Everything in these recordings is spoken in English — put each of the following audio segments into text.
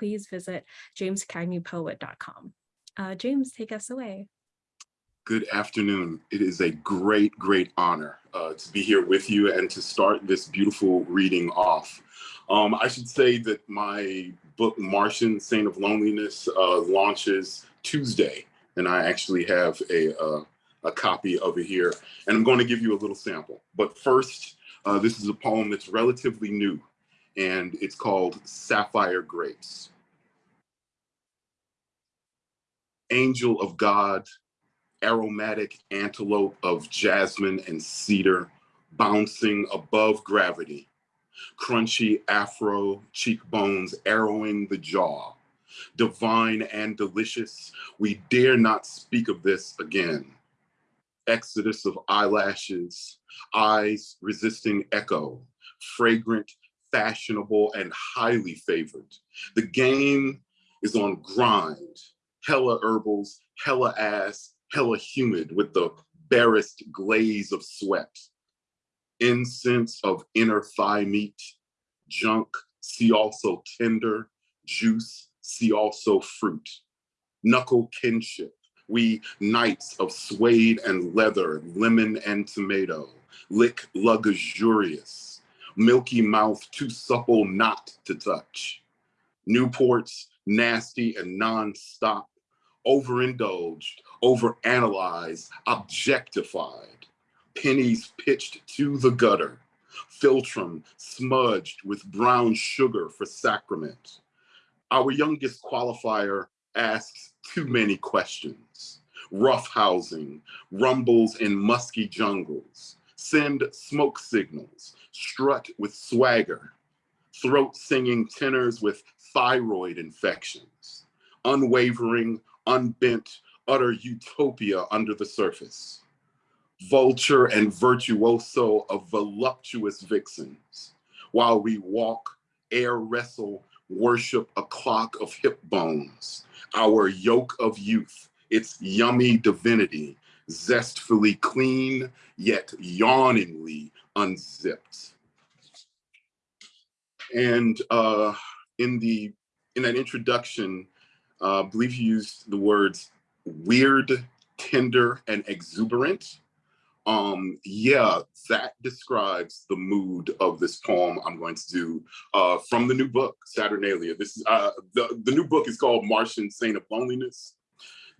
please visit jamescagneypoet.com. Uh, James, take us away. Good afternoon. It is a great, great honor uh, to be here with you and to start this beautiful reading off. Um, I should say that my book, Martian Saint of Loneliness, uh, launches Tuesday, and I actually have a, uh, a copy of it here. And I'm going to give you a little sample. But first, uh, this is a poem that's relatively new, and it's called Sapphire Grapes. Angel of God, aromatic antelope of jasmine and cedar, bouncing above gravity, crunchy afro cheekbones arrowing the jaw. Divine and delicious, we dare not speak of this again. Exodus of eyelashes, eyes resisting echo, fragrant, fashionable, and highly favored. The game is on grind, hella herbals, hella ass, hella humid with the barest glaze of sweat. Incense of inner thigh meat, junk, see also tender, juice, see also fruit, knuckle kinship, we knights of suede and leather, lemon and tomato, lick luxurious, milky mouth too supple not to touch. Newports, nasty and non-stop, overindulged, overanalyzed, objectified pennies pitched to the gutter, philtrum smudged with brown sugar for sacrament. Our youngest qualifier asks too many questions. Rough housing, rumbles in musky jungles, send smoke signals, strut with swagger, throat singing tenors with thyroid infections, unwavering, unbent, utter utopia under the surface vulture and virtuoso of voluptuous vixens, while we walk, air wrestle, worship a clock of hip bones, our yoke of youth, its yummy divinity, zestfully clean, yet yawningly unzipped. And uh, in the in that introduction, uh, I believe you used the words weird, tender, and exuberant. Um yeah that describes the mood of this poem i'm going to do uh from the new book saturnalia. This is uh the, the new book is called martian saint of loneliness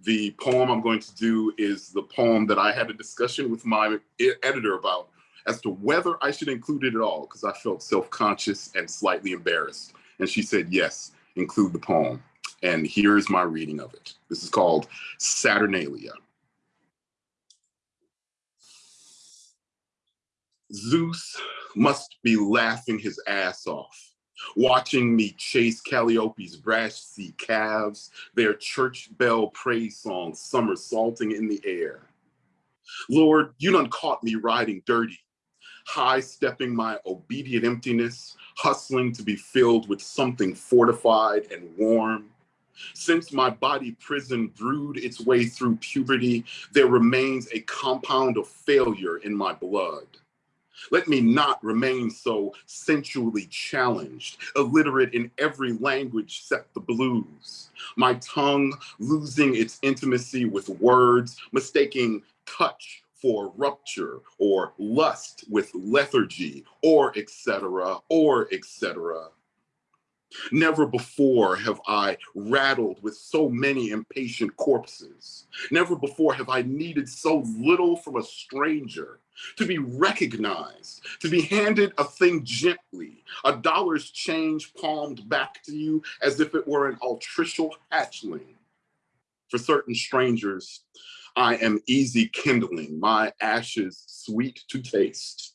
the poem i'm going to do is the poem that i had a discussion with my editor about as to whether i should include it at all because i felt self-conscious and slightly embarrassed. And she said yes include the poem. And here is my reading of it. This is called saturnalia. Zeus must be laughing his ass off, watching me chase Calliope's brash sea calves, their church bell praise song somersaulting in the air. Lord, you done caught me riding dirty, high stepping my obedient emptiness, hustling to be filled with something fortified and warm. Since my body prison brewed its way through puberty, there remains a compound of failure in my blood. Let me not remain so sensually challenged, illiterate in every language except the blues. My tongue losing its intimacy with words, mistaking touch for rupture or lust with lethargy or etc. or etc. Never before have I rattled with so many impatient corpses. Never before have I needed so little from a stranger to be recognized, to be handed a thing gently, a dollar's change palmed back to you as if it were an altricial hatchling. For certain strangers, I am easy kindling, my ashes sweet to taste.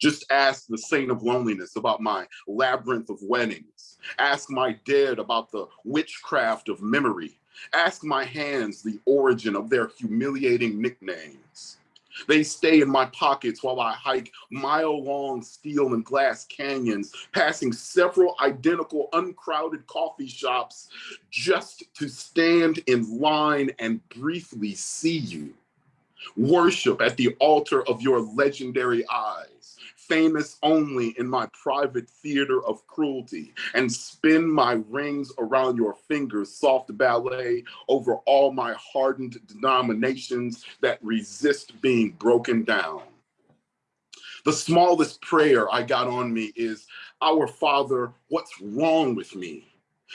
Just ask the saint of loneliness about my labyrinth of weddings. Ask my dead about the witchcraft of memory. Ask my hands the origin of their humiliating nicknames. They stay in my pockets while I hike mile-long steel and glass canyons, passing several identical uncrowded coffee shops just to stand in line and briefly see you. Worship at the altar of your legendary eyes famous only in my private theater of cruelty, and spin my rings around your fingers, soft ballet over all my hardened denominations that resist being broken down. The smallest prayer I got on me is, Our Father, what's wrong with me?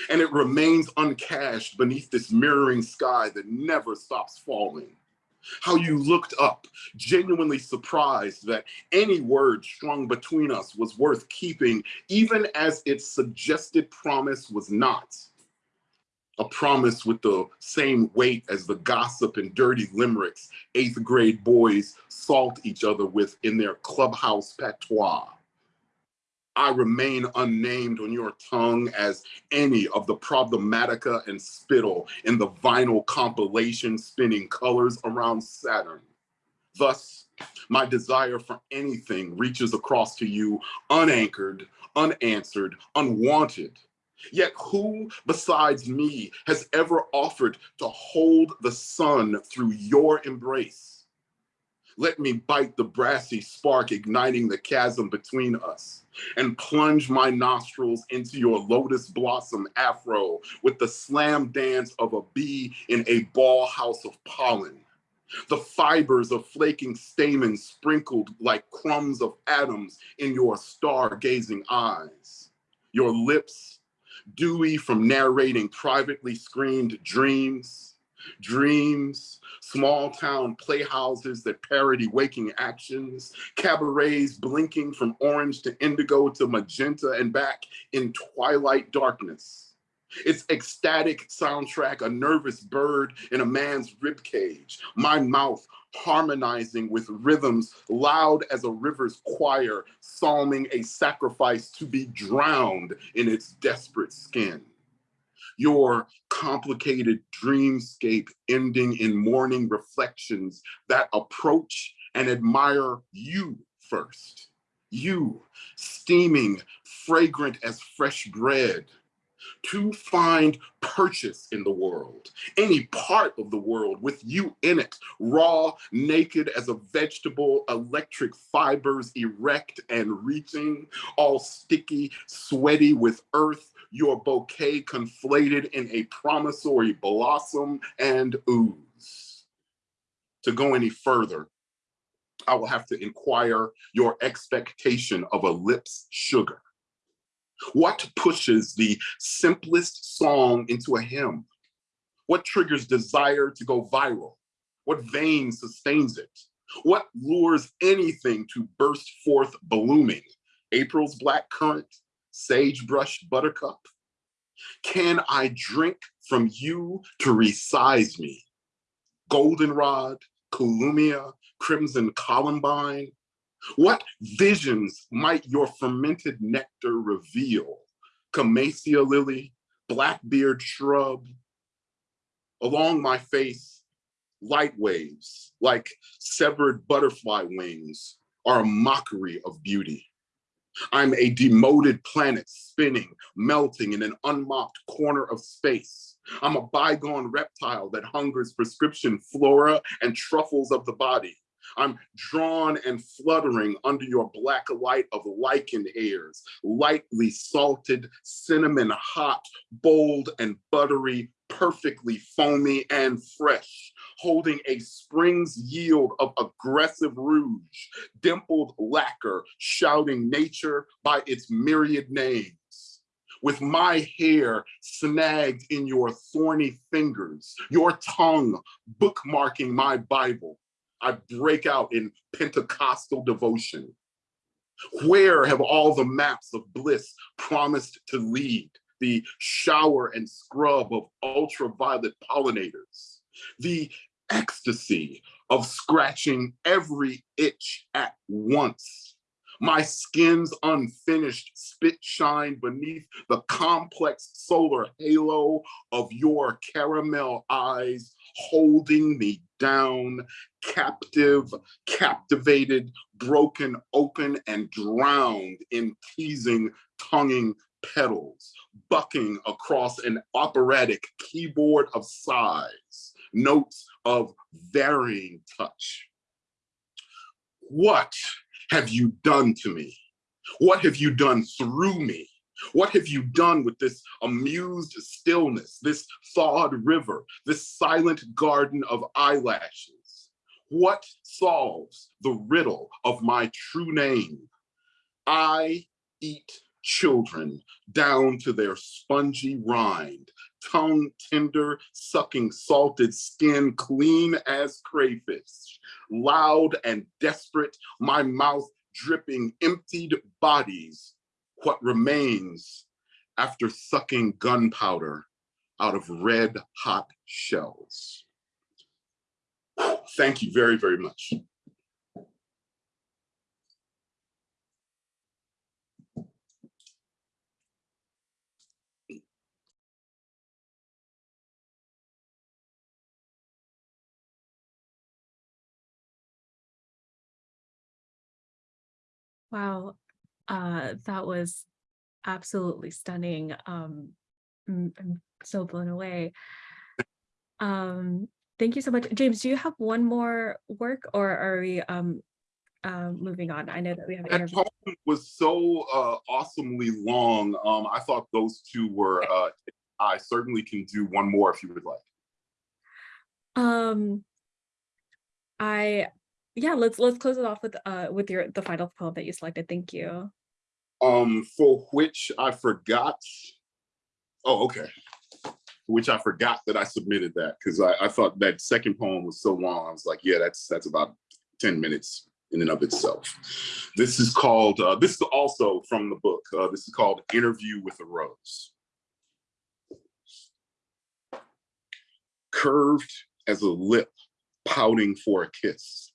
And it remains uncashed beneath this mirroring sky that never stops falling how you looked up, genuinely surprised that any word strung between us was worth keeping, even as its suggested promise was not. A promise with the same weight as the gossip and dirty limericks eighth grade boys salt each other with in their clubhouse patois. I remain unnamed on your tongue as any of the problematica and spittle in the vinyl compilation spinning colors around Saturn. Thus, my desire for anything reaches across to you unanchored, unanswered, unwanted. Yet who besides me has ever offered to hold the sun through your embrace? Let me bite the brassy spark igniting the chasm between us and plunge my nostrils into your lotus blossom afro with the slam dance of a bee in a ball house of pollen. The fibers of flaking stamens sprinkled like crumbs of atoms in your stargazing eyes. Your lips, dewy from narrating privately screened dreams, dreams small town playhouses that parody waking actions, cabarets blinking from orange to indigo to magenta and back in twilight darkness. Its ecstatic soundtrack, a nervous bird in a man's ribcage, my mouth harmonizing with rhythms loud as a river's choir, psalming a sacrifice to be drowned in its desperate skin your complicated dreamscape ending in morning reflections that approach and admire you first. You, steaming, fragrant as fresh bread, to find purchase in the world, any part of the world with you in it, raw, naked as a vegetable, electric fibers erect and reaching, all sticky, sweaty with earth, your bouquet conflated in a promissory blossom and ooze. To go any further, I will have to inquire your expectation of a lip's sugar. What pushes the simplest song into a hymn? What triggers desire to go viral? What vein sustains it? What lures anything to burst forth blooming? April's black currant, sagebrush buttercup? Can I drink from you to resize me? Goldenrod, collomia, Crimson Columbine, what visions might your fermented nectar reveal? Camassia lily, blackbeard shrub. Along my face, light waves like severed butterfly wings are a mockery of beauty. I'm a demoted planet spinning, melting in an unmopped corner of space. I'm a bygone reptile that hungers prescription flora and truffles of the body. I'm drawn and fluttering under your black light of lichen hairs, lightly salted, cinnamon hot, bold and buttery, perfectly foamy and fresh, holding a spring's yield of aggressive rouge, dimpled lacquer, shouting nature by its myriad names. With my hair snagged in your thorny fingers, your tongue bookmarking my Bible, I break out in Pentecostal devotion. Where have all the maps of bliss promised to lead? The shower and scrub of ultraviolet pollinators, the ecstasy of scratching every itch at once. My skin's unfinished spit shine beneath the complex solar halo of your caramel eyes holding me down, captive, captivated, broken open, and drowned in teasing, tonguing petals, bucking across an operatic keyboard of sighs, notes of varying touch. What have you done to me? What have you done through me? What have you done with this amused stillness, this thawed river, this silent garden of eyelashes? What solves the riddle of my true name? I eat children down to their spongy rind, tongue tender, sucking salted skin clean as crayfish, loud and desperate, my mouth dripping emptied bodies, what remains after sucking gunpowder out of red hot shells. Thank you very, very much. Wow, uh, that was absolutely stunning. Um, I'm, so blown away. Um, thank you so much. James, do you have one more work or are we um, uh, moving on? I know that we have That interviews. poem was so uh, awesomely long. Um, I thought those two were, uh, I certainly can do one more if you would like. Um, I, yeah, let's let's close it off with uh with your the final poem that you selected. Thank you. Um, for which I forgot. Oh, okay. Which I forgot that I submitted that because I, I thought that second poem was so long. I was like, yeah, that's that's about 10 minutes in and of itself. This is called, uh, this is also from the book. Uh, this is called Interview with a Rose. Curved as a lip pouting for a kiss.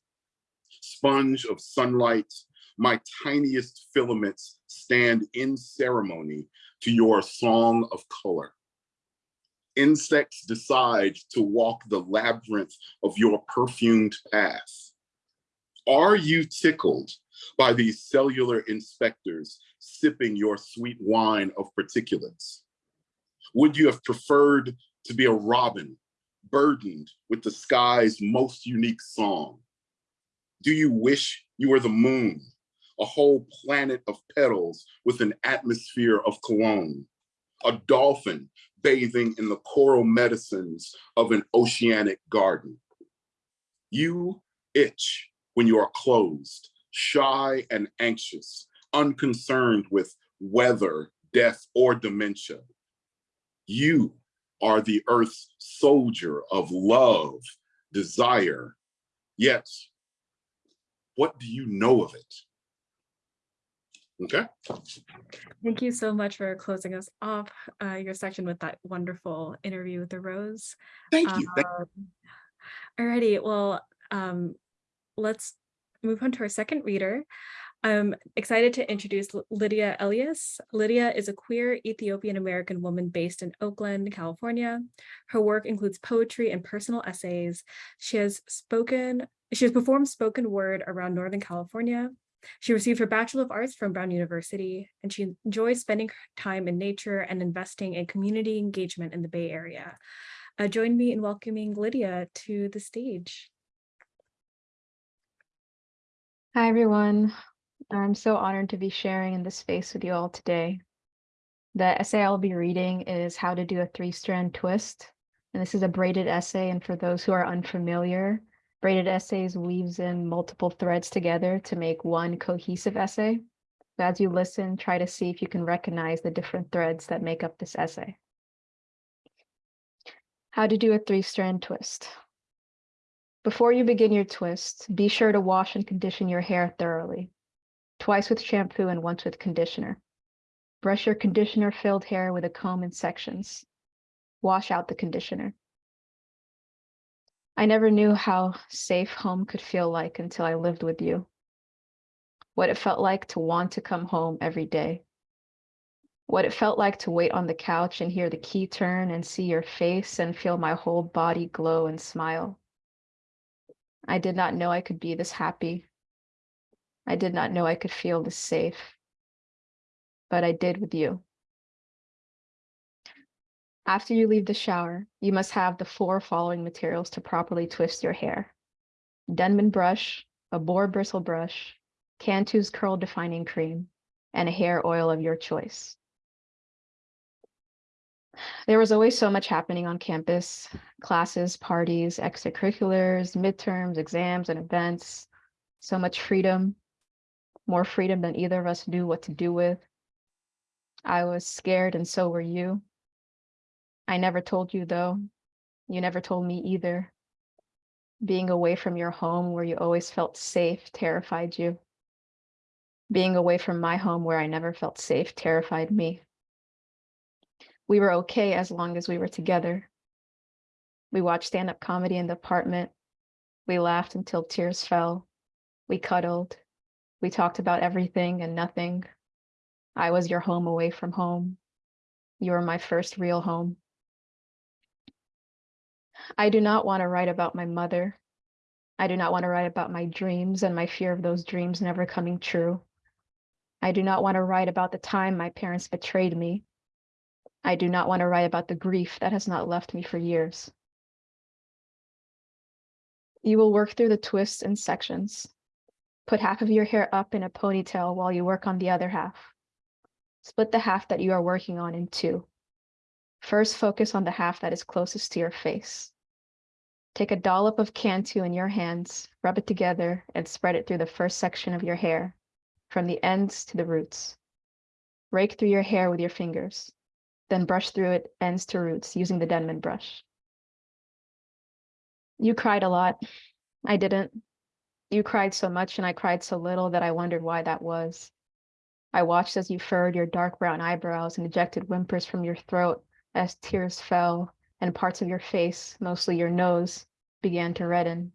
Sponge of sunlight, my tiniest filaments stand in ceremony to your song of color. Insects decide to walk the labyrinth of your perfumed path. Are you tickled by these cellular inspectors sipping your sweet wine of particulates? Would you have preferred to be a robin burdened with the sky's most unique song? Do you wish you were the moon, a whole planet of petals with an atmosphere of cologne? A dolphin bathing in the coral medicines of an oceanic garden? You itch when you are closed, shy and anxious, unconcerned with weather, death, or dementia. You are the earth's soldier of love, desire. Yet, what do you know of it? Okay, Thank you so much for closing us off uh, your section with that wonderful interview with the rose. thank you. Um, Alrighty, well, um, let's move on to our second reader. I'm excited to introduce Lydia Elias. Lydia is a queer Ethiopian American woman based in Oakland, California. Her work includes poetry and personal essays. She has spoken, she has performed spoken word around Northern California. She received her Bachelor of Arts from Brown University, and she enjoys spending time in nature and investing in community engagement in the Bay Area. Uh, join me in welcoming Lydia to the stage. Hi, everyone. I'm so honored to be sharing in this space with you all today. The essay I'll be reading is How to Do a Three-Strand Twist. And this is a braided essay. And for those who are unfamiliar, braided essays weaves in multiple threads together to make one cohesive essay. As you listen, try to see if you can recognize the different threads that make up this essay. How to do a three-strand twist. Before you begin your twist, be sure to wash and condition your hair thoroughly, twice with shampoo and once with conditioner. Brush your conditioner-filled hair with a comb in sections. Wash out the conditioner. I never knew how safe home could feel like until I lived with you. What it felt like to want to come home every day. What it felt like to wait on the couch and hear the key turn and see your face and feel my whole body glow and smile. I did not know I could be this happy. I did not know I could feel this safe. But I did with you. After you leave the shower, you must have the four following materials to properly twist your hair. Denman brush, a boar bristle brush, Cantu's curl defining cream, and a hair oil of your choice. There was always so much happening on campus classes, parties, extracurriculars, midterms, exams, and events. So much freedom, more freedom than either of us knew what to do with. I was scared, and so were you. I never told you, though. You never told me either. Being away from your home where you always felt safe terrified you. Being away from my home where I never felt safe terrified me. We were okay as long as we were together. We watched stand up comedy in the apartment. We laughed until tears fell. We cuddled. We talked about everything and nothing. I was your home away from home. You were my first real home. I do not want to write about my mother. I do not want to write about my dreams and my fear of those dreams never coming true. I do not want to write about the time my parents betrayed me. I do not want to write about the grief that has not left me for years. You will work through the twists and sections. Put half of your hair up in a ponytail while you work on the other half. Split the half that you are working on in two. First, focus on the half that is closest to your face. Take a dollop of Cantu in your hands, rub it together, and spread it through the first section of your hair, from the ends to the roots. Rake through your hair with your fingers, then brush through it ends to roots using the Denman brush. You cried a lot. I didn't. You cried so much and I cried so little that I wondered why that was. I watched as you furrowed your dark brown eyebrows and ejected whimpers from your throat as tears fell and parts of your face, mostly your nose, began to redden.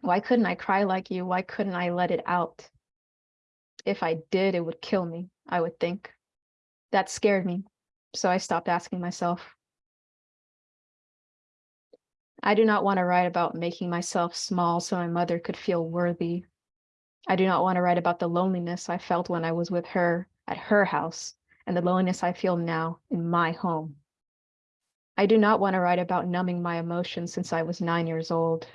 Why couldn't I cry like you? Why couldn't I let it out? If I did, it would kill me, I would think. That scared me, so I stopped asking myself. I do not want to write about making myself small so my mother could feel worthy. I do not want to write about the loneliness I felt when I was with her at her house and the loneliness I feel now in my home. I do not want to write about numbing my emotions since I was nine years old.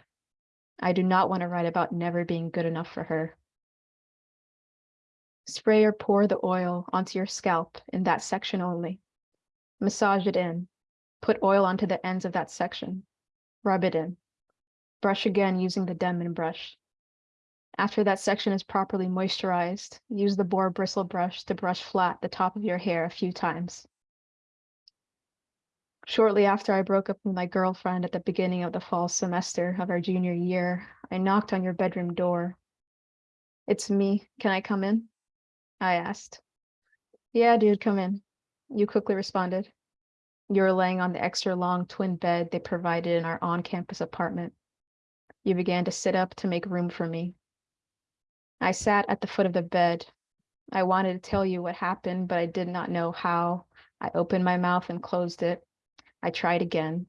I do not want to write about never being good enough for her. Spray or pour the oil onto your scalp in that section only. Massage it in. Put oil onto the ends of that section. Rub it in. Brush again using the Denman brush. After that section is properly moisturized, use the boar bristle brush to brush flat the top of your hair a few times. Shortly after I broke up with my girlfriend at the beginning of the fall semester of our junior year, I knocked on your bedroom door. It's me. Can I come in? I asked. Yeah, dude, come in. You quickly responded. You were laying on the extra long twin bed they provided in our on campus apartment. You began to sit up to make room for me. I sat at the foot of the bed. I wanted to tell you what happened, but I did not know how. I opened my mouth and closed it. I tried again.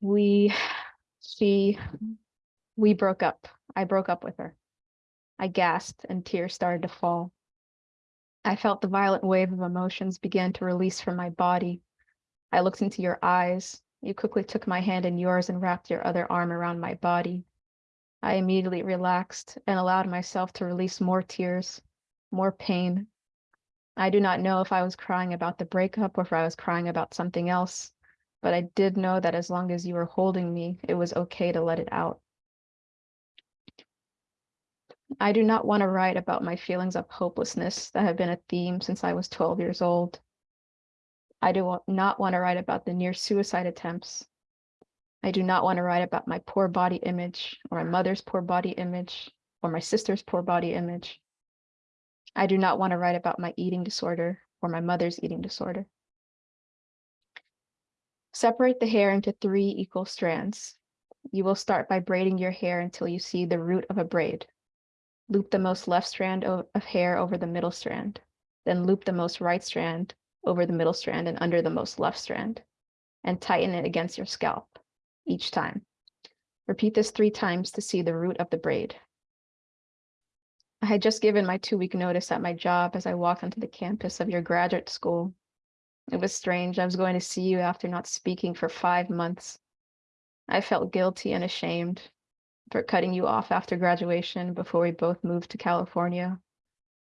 We, she, we broke up. I broke up with her. I gasped and tears started to fall. I felt the violent wave of emotions begin to release from my body. I looked into your eyes. You quickly took my hand in yours and wrapped your other arm around my body. I immediately relaxed and allowed myself to release more tears, more pain, I do not know if I was crying about the breakup or if I was crying about something else, but I did know that as long as you were holding me, it was okay to let it out. I do not want to write about my feelings of hopelessness that have been a theme since I was 12 years old. I do not want to write about the near suicide attempts. I do not want to write about my poor body image or my mother's poor body image or my sister's poor body image. I do not want to write about my eating disorder or my mother's eating disorder. Separate the hair into three equal strands. You will start by braiding your hair until you see the root of a braid. Loop the most left strand of hair over the middle strand, then loop the most right strand over the middle strand and under the most left strand, and tighten it against your scalp each time. Repeat this three times to see the root of the braid. I had just given my two week notice at my job as I walked onto the campus of your graduate school. It was strange. I was going to see you after not speaking for five months. I felt guilty and ashamed. for cutting you off after graduation before we both moved to California,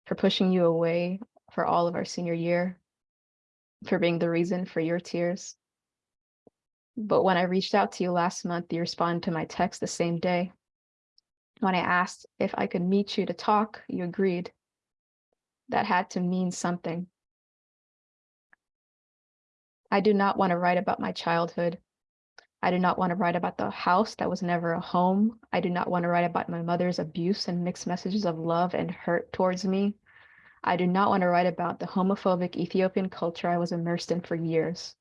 for pushing you away for all of our senior year, for being the reason for your tears. But when I reached out to you last month, you responded to my text the same day. When I asked if I could meet you to talk, you agreed. That had to mean something. I do not want to write about my childhood. I do not want to write about the house that was never a home. I do not want to write about my mother's abuse and mixed messages of love and hurt towards me. I do not want to write about the homophobic Ethiopian culture I was immersed in for years.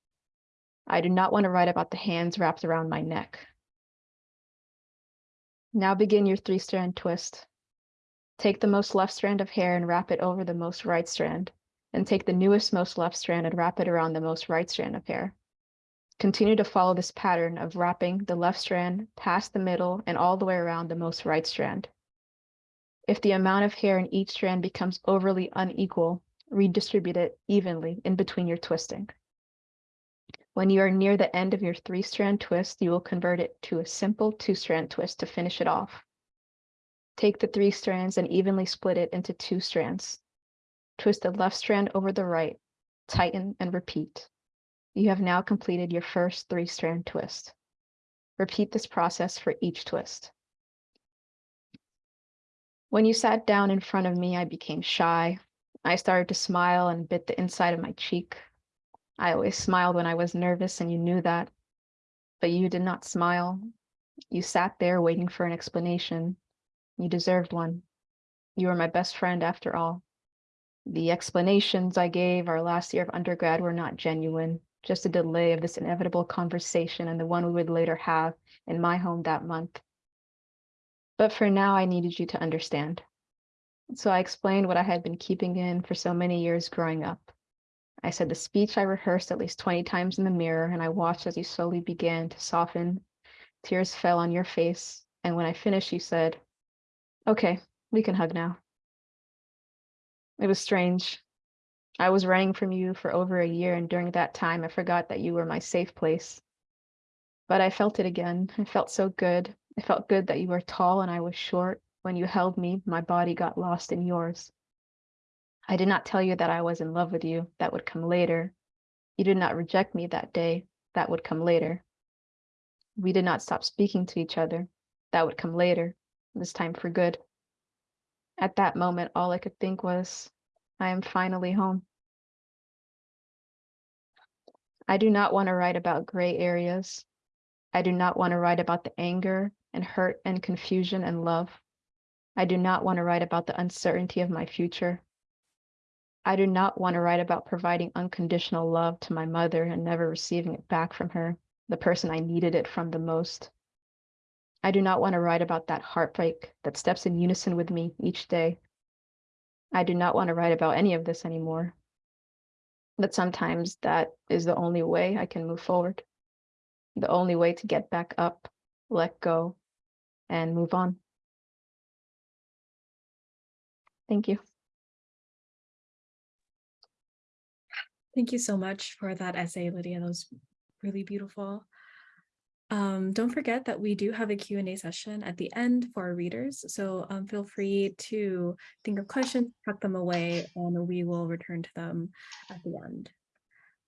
I do not want to write about the hands wrapped around my neck. Now begin your three strand twist. Take the most left strand of hair and wrap it over the most right strand, and take the newest most left strand and wrap it around the most right strand of hair. Continue to follow this pattern of wrapping the left strand past the middle and all the way around the most right strand. If the amount of hair in each strand becomes overly unequal, redistribute it evenly in between your twisting. When you are near the end of your three strand twist, you will convert it to a simple two strand twist to finish it off. Take the three strands and evenly split it into two strands. Twist the left strand over the right, tighten and repeat. You have now completed your first three strand twist. Repeat this process for each twist. When you sat down in front of me, I became shy. I started to smile and bit the inside of my cheek. I always smiled when I was nervous and you knew that. But you did not smile. You sat there waiting for an explanation. You deserved one. You were my best friend after all. The explanations I gave our last year of undergrad were not genuine, just a delay of this inevitable conversation and the one we would later have in my home that month. But for now, I needed you to understand. So I explained what I had been keeping in for so many years growing up. I said the speech I rehearsed at least 20 times in the mirror, and I watched as you slowly began to soften. Tears fell on your face, and when I finished, you said, Okay, we can hug now. It was strange. I was running from you for over a year, and during that time, I forgot that you were my safe place. But I felt it again. It felt so good. It felt good that you were tall and I was short. When you held me, my body got lost in yours. I did not tell you that I was in love with you. That would come later. You did not reject me that day. That would come later. We did not stop speaking to each other. That would come later, this time for good. At that moment, all I could think was, I am finally home. I do not want to write about gray areas. I do not want to write about the anger and hurt and confusion and love. I do not want to write about the uncertainty of my future. I do not want to write about providing unconditional love to my mother and never receiving it back from her, the person I needed it from the most. I do not want to write about that heartbreak that steps in unison with me each day. I do not want to write about any of this anymore. But sometimes that is the only way I can move forward, the only way to get back up let go, and move on. Thank you. Thank you so much for that essay, Lydia. That was really beautiful. Um, don't forget that we do have a Q&A session at the end for our readers, so um, feel free to think of questions, tuck them away, and we will return to them at the end.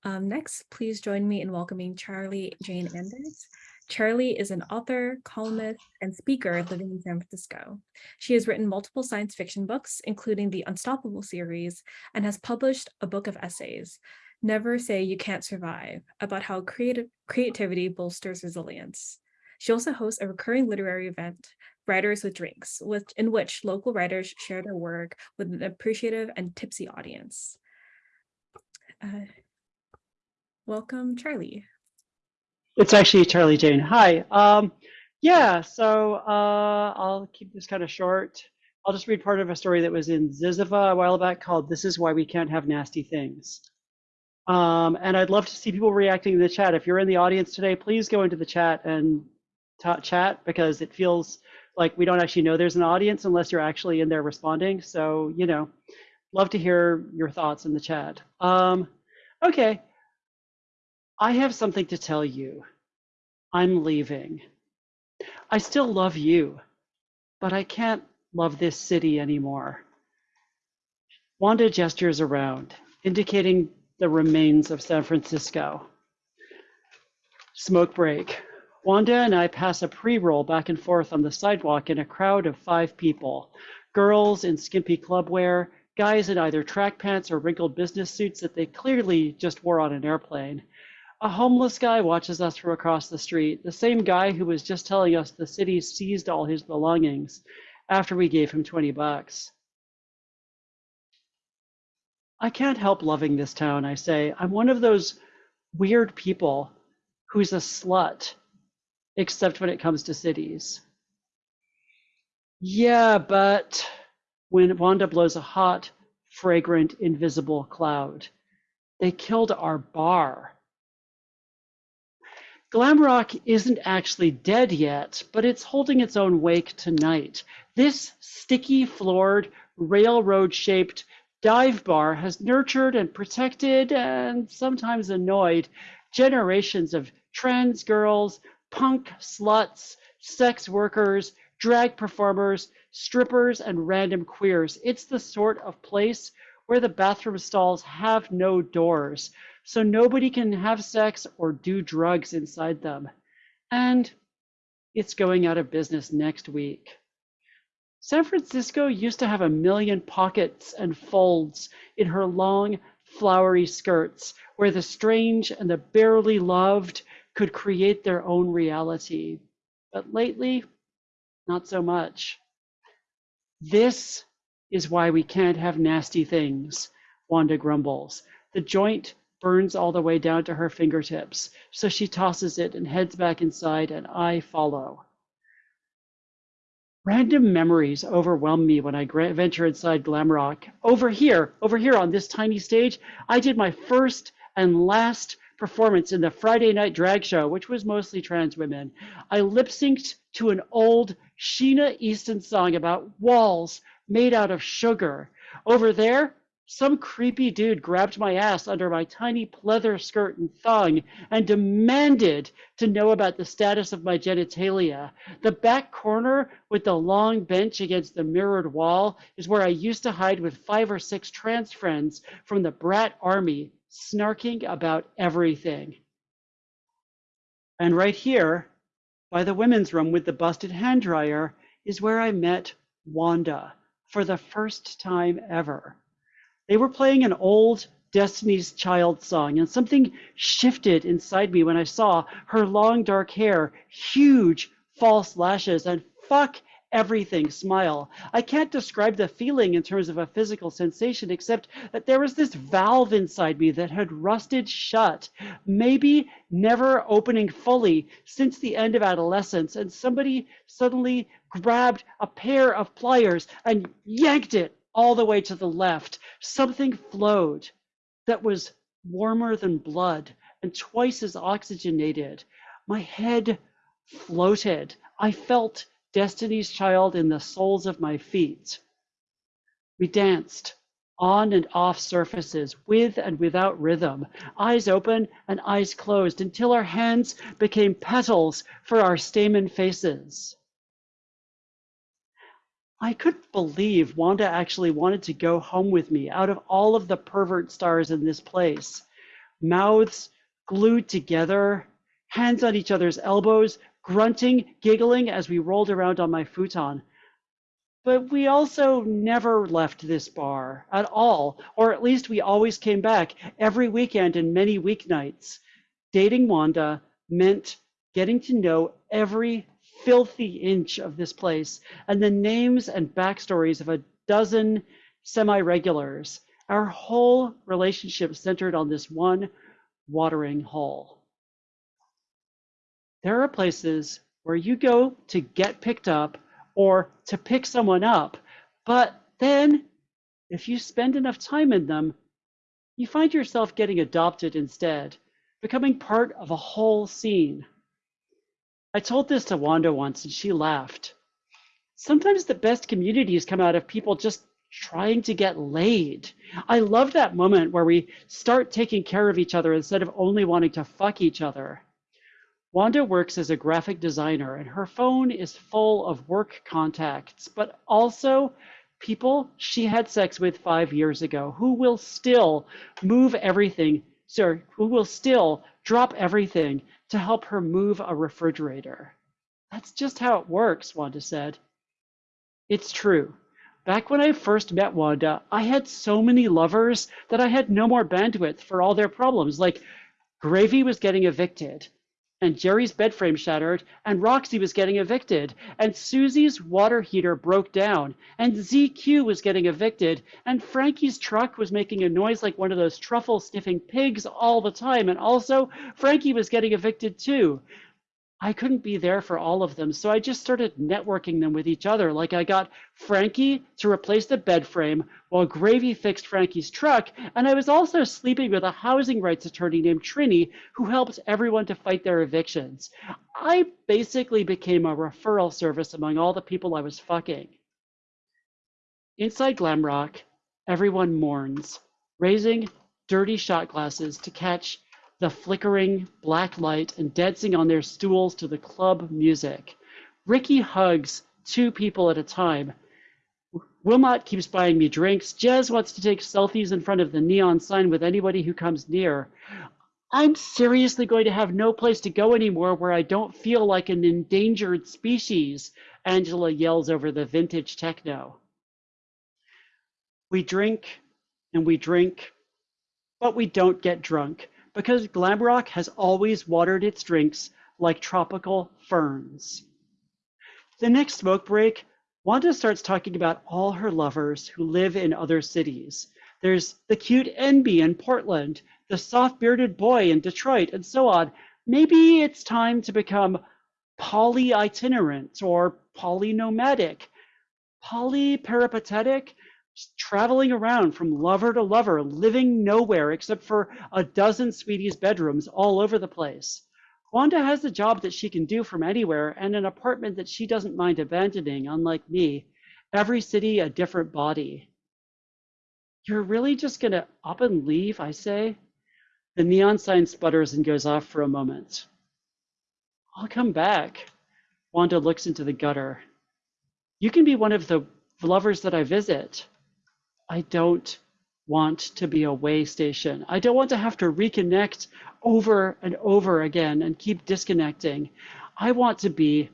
Um, next, please join me in welcoming Charlie Jane Anders. Charlie is an author, columnist, and speaker living in San Francisco. She has written multiple science fiction books, including the Unstoppable series, and has published a book of essays, Never Say You Can't Survive, about how creative creativity bolsters resilience. She also hosts a recurring literary event, Writers with Drinks, which, in which local writers share their work with an appreciative and tipsy audience. Uh, welcome, Charlie. It's actually Charlie Jane. Hi. Um, yeah, so uh, I'll keep this kind of short. I'll just read part of a story that was in Zyzzyva a while back called This is Why We Can't Have Nasty Things. Um, and I'd love to see people reacting in the chat. If you're in the audience today, please go into the chat and chat because it feels like we don't actually know there's an audience unless you're actually in there responding. So, you know, love to hear your thoughts in the chat. Um, okay. I have something to tell you. I'm leaving. I still love you, but I can't love this city anymore. Wanda gestures around, indicating the remains of San Francisco. Smoke break. Wanda and I pass a pre roll back and forth on the sidewalk in a crowd of five people girls in skimpy clubwear, guys in either track pants or wrinkled business suits that they clearly just wore on an airplane. A homeless guy watches us from across the street, the same guy who was just telling us the city seized all his belongings after we gave him 20 bucks. I can't help loving this town, I say. I'm one of those weird people who's a slut, except when it comes to cities. Yeah, but when Wanda blows a hot, fragrant, invisible cloud, they killed our bar. Glamrock isn't actually dead yet, but it's holding its own wake tonight. This sticky floored, railroad shaped dive bar has nurtured and protected and sometimes annoyed generations of trans girls, punk sluts, sex workers, drag performers, strippers, and random queers. It's the sort of place where the bathroom stalls have no doors, so nobody can have sex or do drugs inside them. And it's going out of business next week. San Francisco used to have a million pockets and folds in her long, flowery skirts, where the strange and the barely loved could create their own reality. But lately, not so much. This is why we can't have nasty things, Wanda grumbles. The joint burns all the way down to her fingertips, so she tosses it and heads back inside, and I follow. Random memories overwhelm me when I venture inside Glamrock. Over here, over here on this tiny stage, I did my first and last performance in the Friday night drag show, which was mostly trans women. I lip synced to an old Sheena Easton song about walls made out of sugar. Over there, some creepy dude grabbed my ass under my tiny pleather skirt and thong and demanded to know about the status of my genitalia. The back corner with the long bench against the mirrored wall is where I used to hide with five or six trans friends from the brat army, snarking about everything. And right here, by the women's room with the busted hand dryer, is where I met Wanda for the first time ever. They were playing an old Destiny's Child song, and something shifted inside me when I saw her long dark hair, huge false lashes, and fuck everything smile. I can't describe the feeling in terms of a physical sensation, except that there was this valve inside me that had rusted shut, maybe never opening fully since the end of adolescence, and somebody suddenly grabbed a pair of pliers and yanked it all the way to the left. Something flowed that was warmer than blood and twice as oxygenated. My head floated. I felt Destiny's Child in the soles of my feet. We danced on and off surfaces, with and without rhythm, eyes open and eyes closed, until our hands became petals for our stamen faces. I couldn't believe Wanda actually wanted to go home with me out of all of the pervert stars in this place. Mouths glued together, hands on each other's elbows, grunting, giggling as we rolled around on my futon. But we also never left this bar at all, or at least we always came back every weekend and many weeknights. Dating Wanda meant getting to know every filthy inch of this place and the names and backstories of a dozen semi regulars. Our whole relationship centered on this one watering hole. There are places where you go to get picked up or to pick someone up, but then if you spend enough time in them, you find yourself getting adopted instead, becoming part of a whole scene. I told this to Wanda once and she laughed. Sometimes the best communities come out of people just trying to get laid. I love that moment where we start taking care of each other instead of only wanting to fuck each other. Wanda works as a graphic designer and her phone is full of work contacts, but also people she had sex with five years ago who will still move everything, sorry, who will still drop everything to help her move a refrigerator. That's just how it works, Wanda said. It's true. Back when I first met Wanda, I had so many lovers that I had no more bandwidth for all their problems. Like Gravy was getting evicted, and Jerry's bed frame shattered, and Roxy was getting evicted, and Susie's water heater broke down, and ZQ was getting evicted, and Frankie's truck was making a noise like one of those truffle sniffing pigs all the time, and also Frankie was getting evicted too. I couldn't be there for all of them, so I just started networking them with each other. Like I got Frankie to replace the bed frame while Gravy fixed Frankie's truck, and I was also sleeping with a housing rights attorney named Trini who helped everyone to fight their evictions. I basically became a referral service among all the people I was fucking. Inside Glamrock, everyone mourns, raising dirty shot glasses to catch the flickering black light and dancing on their stools to the club music. Ricky hugs two people at a time. Wilmot keeps buying me drinks. Jez wants to take selfies in front of the neon sign with anybody who comes near. I'm seriously going to have no place to go anymore where I don't feel like an endangered species, Angela yells over the vintage techno. We drink and we drink, but we don't get drunk because Glamrock has always watered its drinks like tropical ferns. The next smoke break, Wanda starts talking about all her lovers who live in other cities. There's the cute Enby in Portland, the soft bearded boy in Detroit, and so on. Maybe it's time to become poly itinerant or polynomadic, polyperipatetic, traveling around from lover to lover, living nowhere except for a dozen Sweetie's bedrooms all over the place. Wanda has a job that she can do from anywhere and an apartment that she doesn't mind abandoning, unlike me. Every city, a different body. You're really just gonna up and leave, I say? The neon sign sputters and goes off for a moment. I'll come back. Wanda looks into the gutter. You can be one of the lovers that I visit. I don't want to be a way station. I don't want to have to reconnect over and over again and keep disconnecting. I want to be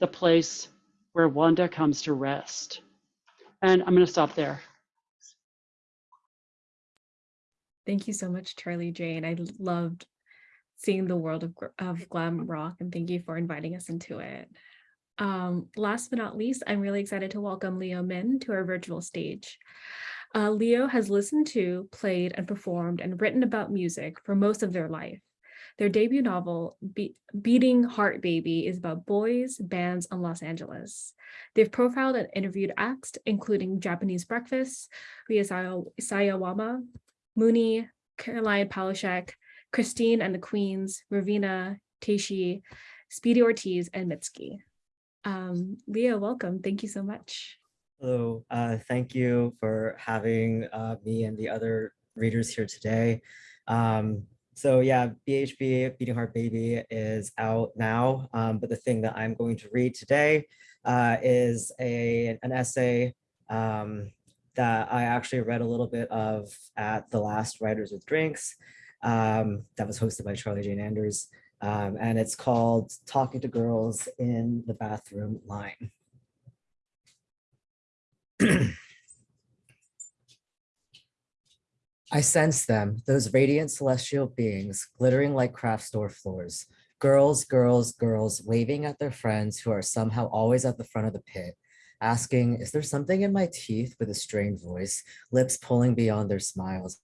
the place where Wanda comes to rest. And I'm going to stop there. Thank you so much, Charlie Jane. I loved seeing the world of, of glam rock and thank you for inviting us into it. Um, last but not least, I'm really excited to welcome Leo Min to our virtual stage. Uh, Leo has listened to, played, and performed and written about music for most of their life. Their debut novel, Be Beating Heart Baby, is about boys, bands, and Los Angeles. They've profiled and interviewed acts, including Japanese Breakfast, Rina Sawayama, Mooney, Caroline Polachek, Christine and the Queens, Raveena, Teishi, Speedy Ortiz, and Mitski. Um, Leo, welcome. Thank you so much. Hello, uh, thank you for having uh, me and the other readers here today. Um, so yeah, BHB, Beating Heart Baby is out now, um, but the thing that I'm going to read today uh, is a, an essay um, that I actually read a little bit of at the last Writers with Drinks um, that was hosted by Charlie Jane Anders. Um, and it's called Talking to Girls in the Bathroom Line. I sense them, those radiant celestial beings, glittering like craft store floors. Girls, girls, girls, waving at their friends who are somehow always at the front of the pit, asking, is there something in my teeth with a strained voice, lips pulling beyond their smiles,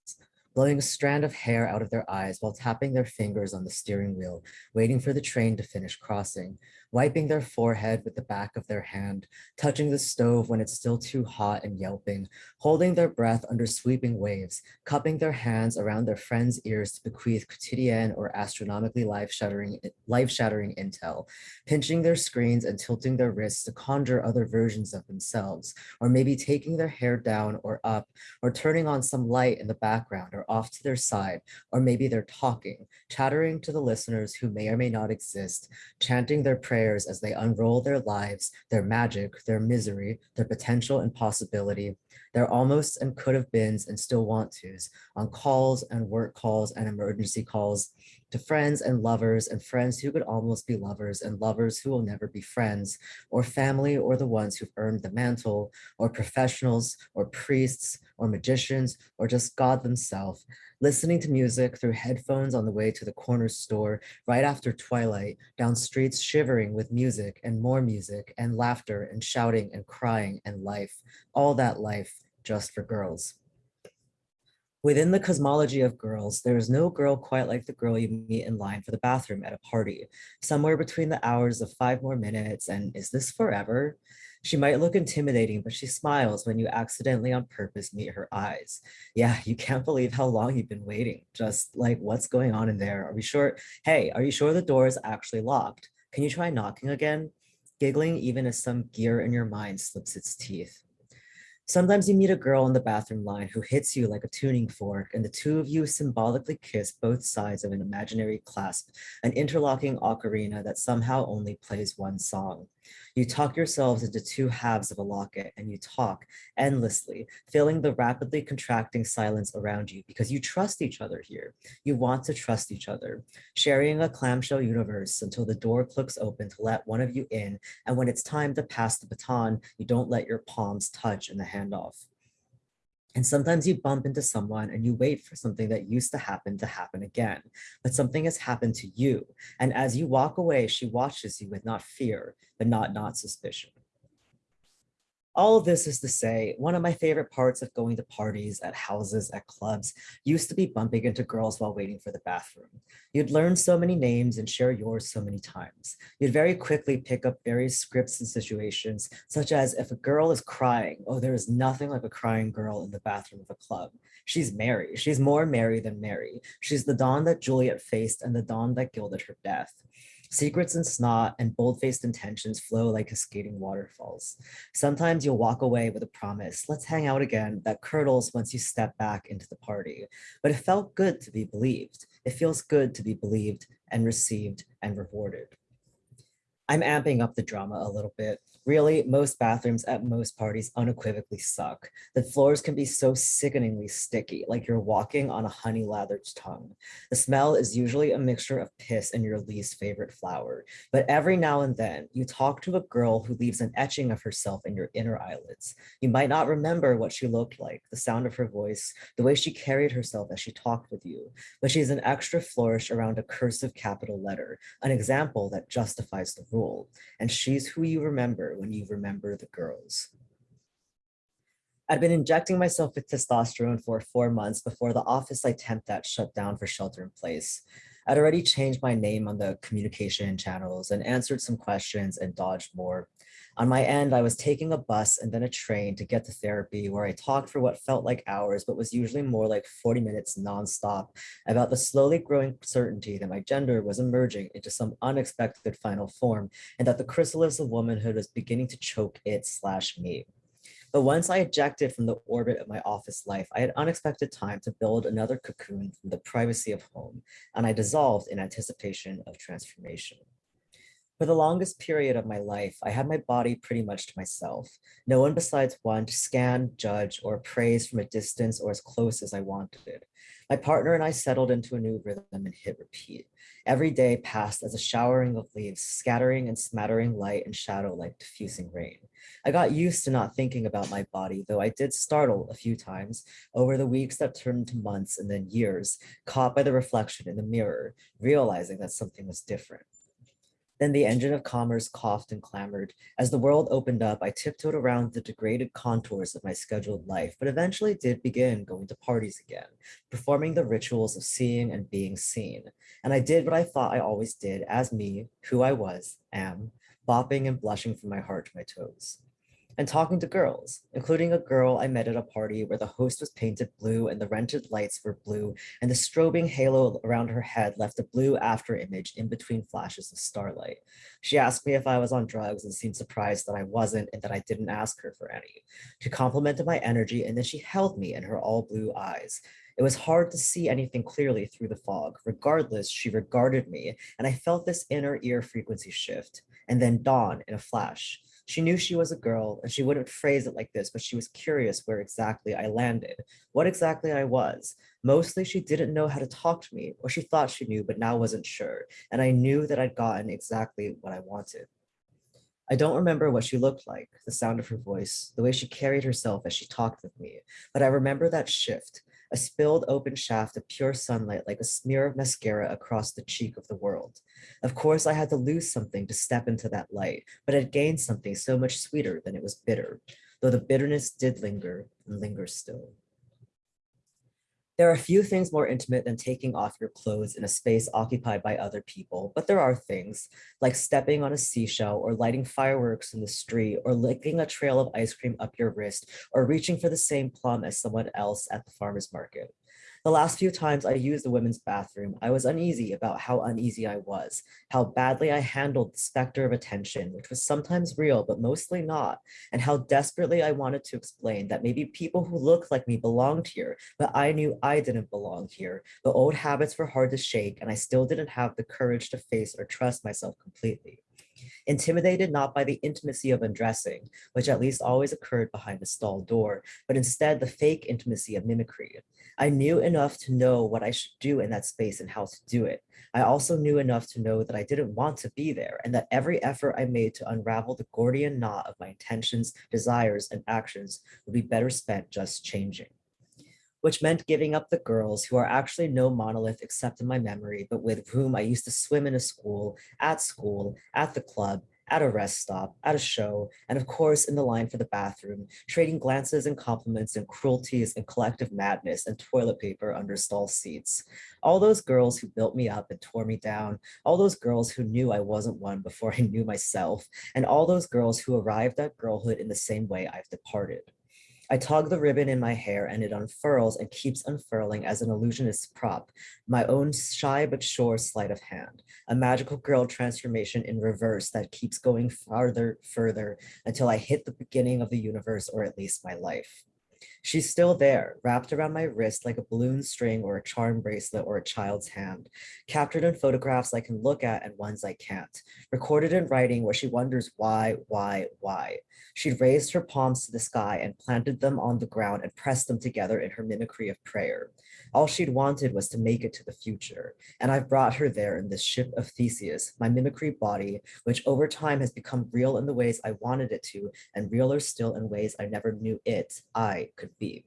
blowing a strand of hair out of their eyes while tapping their fingers on the steering wheel, waiting for the train to finish crossing, wiping their forehead with the back of their hand, touching the stove when it's still too hot and yelping, holding their breath under sweeping waves, cupping their hands around their friends' ears to bequeath quotidian or astronomically life-shattering life-shattering intel, pinching their screens and tilting their wrists to conjure other versions of themselves, or maybe taking their hair down or up, or turning on some light in the background or off to their side, or maybe they're talking, chattering to the listeners who may or may not exist, chanting their prayers as they unroll their lives, their magic, their misery, their potential and possibility, their almost and could have beens and still want tos on calls and work calls and emergency calls to friends and lovers and friends who could almost be lovers and lovers who will never be friends or family or the ones who've earned the mantle or professionals or priests or magicians or just God themselves listening to music through headphones on the way to the corner store right after twilight, down streets shivering with music and more music and laughter and shouting and crying and life, all that life just for girls. Within the cosmology of girls, there is no girl quite like the girl you meet in line for the bathroom at a party, somewhere between the hours of five more minutes and is this forever? She might look intimidating, but she smiles when you accidentally on purpose meet her eyes. Yeah, you can't believe how long you've been waiting. Just like, what's going on in there? Are we sure? Hey, are you sure the door is actually locked? Can you try knocking again? Giggling even as some gear in your mind slips its teeth. Sometimes you meet a girl in the bathroom line who hits you like a tuning fork and the two of you symbolically kiss both sides of an imaginary clasp, an interlocking ocarina that somehow only plays one song. You tuck yourselves into two halves of a locket and you talk endlessly, filling the rapidly contracting silence around you because you trust each other here. You want to trust each other, sharing a clamshell universe until the door clicks open to let one of you in. And when it's time to pass the baton, you don't let your palms touch in the handoff. And sometimes you bump into someone and you wait for something that used to happen to happen again, but something has happened to you. And as you walk away, she watches you with not fear, but not not suspicion. All of this is to say, one of my favorite parts of going to parties at houses, at clubs, used to be bumping into girls while waiting for the bathroom. You'd learn so many names and share yours so many times. You'd very quickly pick up various scripts and situations, such as if a girl is crying, oh, there is nothing like a crying girl in the bathroom of a club. She's Mary. She's more Mary than Mary. She's the dawn that Juliet faced and the dawn that gilded her death. Secrets and snot and bold-faced intentions flow like cascading waterfalls. Sometimes you'll walk away with a promise, let's hang out again, that curdles once you step back into the party. But it felt good to be believed. It feels good to be believed and received and rewarded. I'm amping up the drama a little bit. Really, most bathrooms at most parties unequivocally suck. The floors can be so sickeningly sticky, like you're walking on a honey lathered tongue. The smell is usually a mixture of piss and your least favorite flower. But every now and then, you talk to a girl who leaves an etching of herself in your inner eyelids. You might not remember what she looked like, the sound of her voice, the way she carried herself as she talked with you, but she's an extra flourish around a cursive capital letter, an example that justifies the rule. And she's who you remember when you remember the girls. I'd been injecting myself with testosterone for four months before the office I temped at shut down for shelter in place. I'd already changed my name on the communication channels and answered some questions and dodged more. On my end, I was taking a bus and then a train to get to therapy where I talked for what felt like hours, but was usually more like 40 minutes nonstop about the slowly growing certainty that my gender was emerging into some unexpected final form and that the chrysalis of womanhood was beginning to choke it slash me. But once I ejected from the orbit of my office life, I had unexpected time to build another cocoon from the privacy of home, and I dissolved in anticipation of transformation. For the longest period of my life, I had my body pretty much to myself. No one besides one to scan, judge, or praise from a distance or as close as I wanted. My partner and I settled into a new rhythm and hit repeat. Every day passed as a showering of leaves, scattering and smattering light and shadow like diffusing rain. I got used to not thinking about my body, though I did startle a few times over the weeks that turned to months and then years, caught by the reflection in the mirror, realizing that something was different. Then the engine of commerce coughed and clamored. As the world opened up, I tiptoed around the degraded contours of my scheduled life, but eventually did begin going to parties again, performing the rituals of seeing and being seen. And I did what I thought I always did as me, who I was, am, bopping and blushing from my heart to my toes and talking to girls, including a girl I met at a party where the host was painted blue and the rented lights were blue and the strobing halo around her head left a blue after image in between flashes of starlight. She asked me if I was on drugs and seemed surprised that I wasn't and that I didn't ask her for any. She complimented my energy and then she held me in her all blue eyes. It was hard to see anything clearly through the fog. Regardless, she regarded me and I felt this inner ear frequency shift and then dawn in a flash. She knew she was a girl and she wouldn't phrase it like this, but she was curious where exactly I landed, what exactly I was. Mostly she didn't know how to talk to me or she thought she knew, but now wasn't sure. And I knew that I'd gotten exactly what I wanted. I don't remember what she looked like, the sound of her voice, the way she carried herself as she talked with me, but I remember that shift, a spilled open shaft of pure sunlight like a smear of mascara across the cheek of the world. Of course, I had to lose something to step into that light, but it gained something so much sweeter than it was bitter, though the bitterness did linger and lingers still. There are a few things more intimate than taking off your clothes in a space occupied by other people, but there are things like stepping on a seashell or lighting fireworks in the street or licking a trail of ice cream up your wrist or reaching for the same plum as someone else at the farmer's market. The last few times I used the women's bathroom, I was uneasy about how uneasy I was, how badly I handled the specter of attention, which was sometimes real, but mostly not, and how desperately I wanted to explain that maybe people who looked like me belonged here, but I knew I didn't belong here. The old habits were hard to shake, and I still didn't have the courage to face or trust myself completely intimidated not by the intimacy of undressing, which at least always occurred behind a stall door, but instead the fake intimacy of mimicry. I knew enough to know what I should do in that space and how to do it. I also knew enough to know that I didn't want to be there and that every effort I made to unravel the Gordian knot of my intentions, desires, and actions would be better spent just changing which meant giving up the girls who are actually no monolith except in my memory, but with whom I used to swim in a school, at school, at the club, at a rest stop, at a show, and of course in the line for the bathroom, trading glances and compliments and cruelties and collective madness and toilet paper under stall seats. All those girls who built me up and tore me down, all those girls who knew I wasn't one before I knew myself, and all those girls who arrived at girlhood in the same way I've departed. I tug the ribbon in my hair and it unfurls and keeps unfurling as an illusionist's prop, my own shy but sure sleight of hand, a magical girl transformation in reverse that keeps going farther, further until I hit the beginning of the universe or at least my life. She's still there, wrapped around my wrist like a balloon string or a charm bracelet or a child's hand, captured in photographs I can look at and ones I can't, recorded in writing where she wonders why, why, why. She'd raised her palms to the sky and planted them on the ground and pressed them together in her mimicry of prayer. All she'd wanted was to make it to the future, and I've brought her there in this ship of Theseus, my mimicry body, which over time has become real in the ways I wanted it to, and realer still in ways I never knew it, I, could be.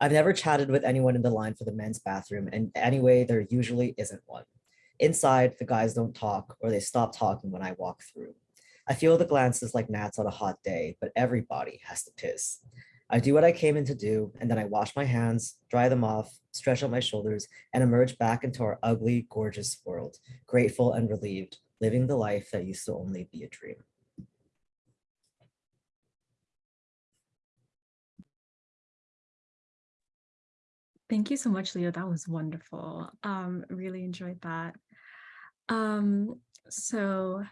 I've never chatted with anyone in the line for the men's bathroom, and anyway, there usually isn't one. Inside, the guys don't talk, or they stop talking when I walk through. I feel the glances like gnats on a hot day, but everybody has to piss. I do what I came in to do, and then I wash my hands, dry them off, stretch out my shoulders, and emerge back into our ugly, gorgeous world, grateful and relieved, living the life that used to only be a dream. Thank you so much, Leo. That was wonderful. Um, really enjoyed that. Um, so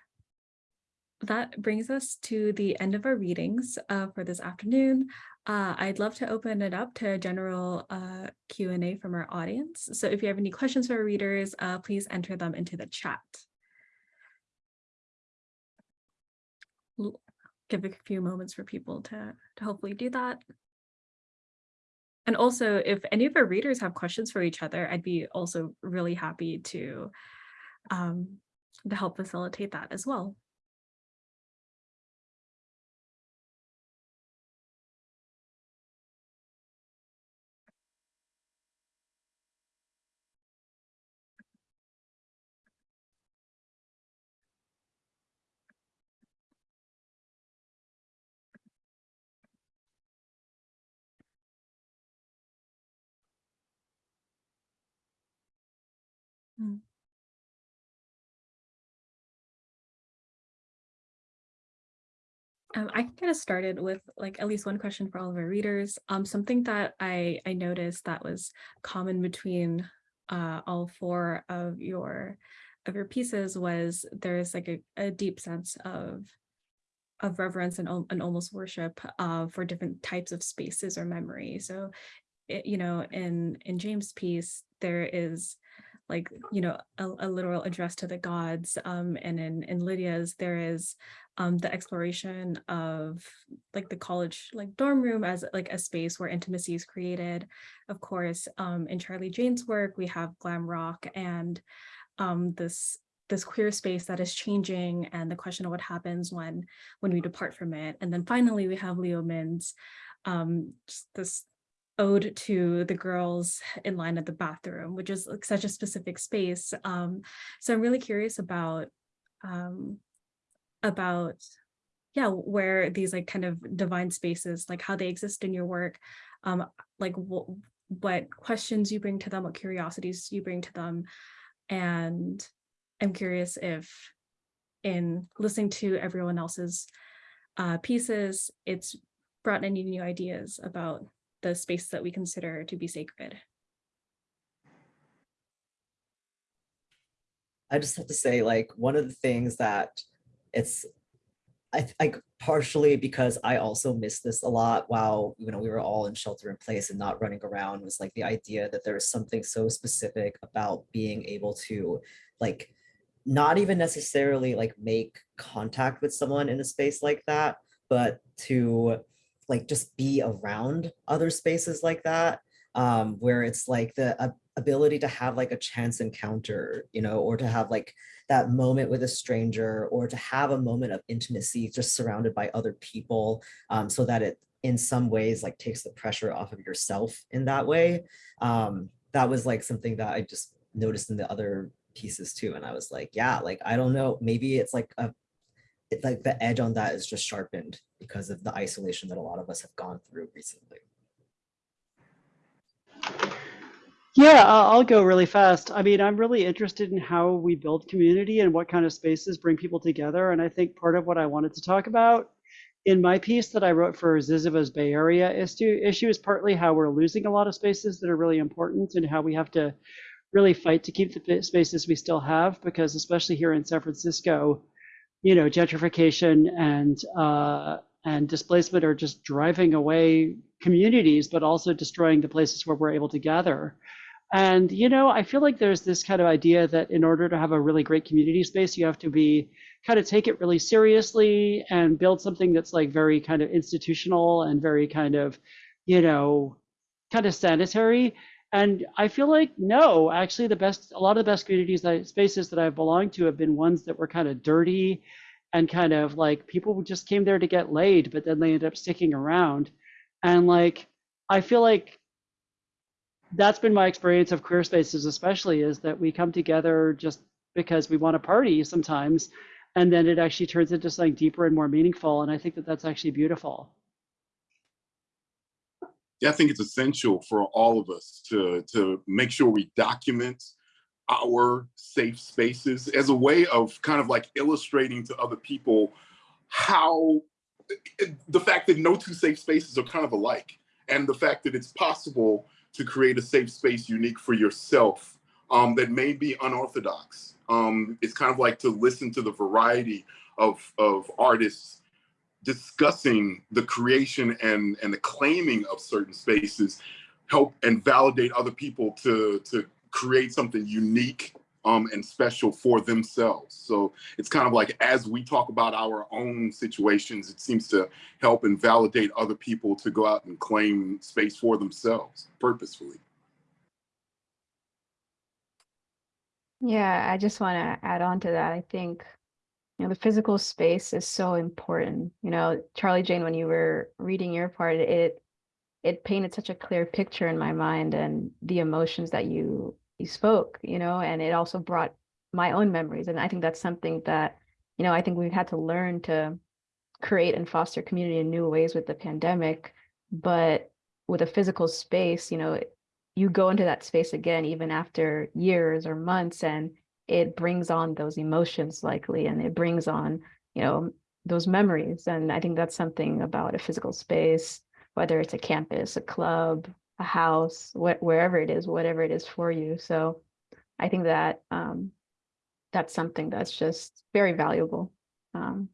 that brings us to the end of our readings uh, for this afternoon. Uh, I'd love to open it up to a general uh, Q&A from our audience. So if you have any questions for our readers, uh, please enter them into the chat. Give a few moments for people to, to hopefully do that. And also, if any of our readers have questions for each other, I'd be also really happy to, um, to help facilitate that as well. Um, I can get us started with like at least one question for all of our readers. Um, something that I I noticed that was common between uh, all four of your of your pieces was there's like a, a deep sense of of reverence and, and almost worship uh, for different types of spaces or memory. So, it, you know, in in James' piece, there is like you know a, a literal address to the gods, um, and in in Lydia's there is um, the exploration of like the college like dorm room as like a space where intimacy is created. Of course, um, in Charlie Jane's work, we have glam rock and um, this this queer space that is changing and the question of what happens when when we depart from it. And then finally, we have Leo Min's um, just this ode to the girls in line at the bathroom, which is like such a specific space. Um, so I'm really curious about um, about yeah where these like kind of divine spaces like how they exist in your work um like what what questions you bring to them what curiosities you bring to them and i'm curious if in listening to everyone else's uh pieces it's brought any new ideas about the space that we consider to be sacred. I just have to say, like, one of the things that it's, I like partially because I also missed this a lot while, you know, we were all in shelter in place and not running around was like the idea that there is something so specific about being able to like, not even necessarily like make contact with someone in a space like that, but to like just be around other spaces like that um, where it's like the a- ability to have like a chance encounter, you know, or to have like that moment with a stranger, or to have a moment of intimacy just surrounded by other people, um, so that it in some ways like takes the pressure off of yourself in that way. Um, that was like something that I just noticed in the other pieces too, and I was like, yeah, like I don't know, maybe it's like a it, like the edge on that is just sharpened because of the isolation that a lot of us have gone through recently. Yeah, I'll go really fast. I mean, I'm really interested in how we build community and what kind of spaces bring people together. And I think part of what I wanted to talk about in my piece that I wrote for Zyzzyva's Bay Area issue, issue is partly how we're losing a lot of spaces that are really important and how we have to really fight to keep the spaces we still have, because especially here in San Francisco, you know, gentrification and uh, and displacement are just driving away communities, but also destroying the places where we're able to gather. And, you know, I feel like there's this kind of idea that in order to have a really great community space, you have to be kind of take it really seriously and build something that's like very kind of institutional and very kind of, you know, kind of sanitary. And I feel like, no, actually, the best, a lot of the best communities, that, spaces that I've belonged to have been ones that were kind of dirty and kind of like people just came there to get laid, but then they ended up sticking around. And like, I feel like that's been my experience of queer spaces especially is that we come together just because we want to party sometimes and then it actually turns into something deeper and more meaningful and i think that that's actually beautiful I think it's essential for all of us to to make sure we document our safe spaces as a way of kind of like illustrating to other people how the fact that no two safe spaces are kind of alike and the fact that it's possible to create a safe space unique for yourself um, that may be unorthodox. Um, it's kind of like to listen to the variety of, of artists discussing the creation and, and the claiming of certain spaces help and validate other people to, to create something unique um, and special for themselves. So it's kind of like as we talk about our own situations, it seems to help and validate other people to go out and claim space for themselves purposefully. Yeah, I just want to add on to that. I think, you know, the physical space is so important. You know, Charlie Jane, when you were reading your part, it it painted such a clear picture in my mind and the emotions that you you spoke, you know, and it also brought my own memories. And I think that's something that, you know, I think we've had to learn to create and foster community in new ways with the pandemic. But with a physical space, you know, you go into that space again, even after years or months, and it brings on those emotions likely, and it brings on, you know, those memories. And I think that's something about a physical space, whether it's a campus, a club, a house, wh- wherever it is, whatever it is for you. So I think that um, that's something that's just very valuable. Um,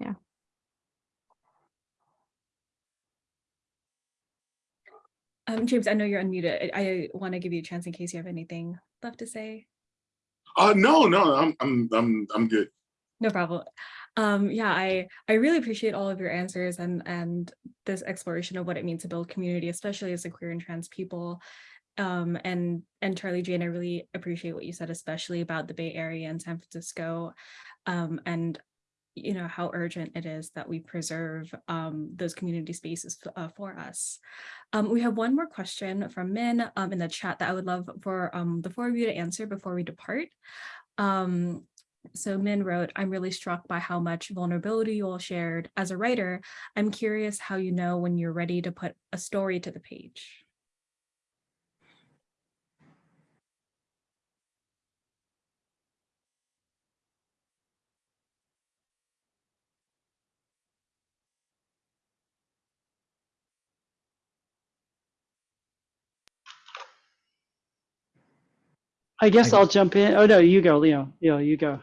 yeah. Um, James, I know you're unmuted. I, I want to give you a chance in case you have anything left to say. Uh, no, no, I'm, I'm, I'm, I'm good. No problem. Um, yeah, I I really appreciate all of your answers and and this exploration of what it means to build community, especially as a queer and trans people. Um, and and Charlie Jane, I really appreciate what you said, especially about the Bay Area and San Francisco, um, and you know how urgent it is that we preserve um, those community spaces uh, for us. Um, we have one more question from Min um, in the chat that I would love for um, the four of you to answer before we depart. Um, so Min wrote, I'm really struck by how much vulnerability you all shared. As a writer, I'm curious how you know when you're ready to put a story to the page. I guess I- I'll jump in. Oh, no, you go, Leo. Leo, you go.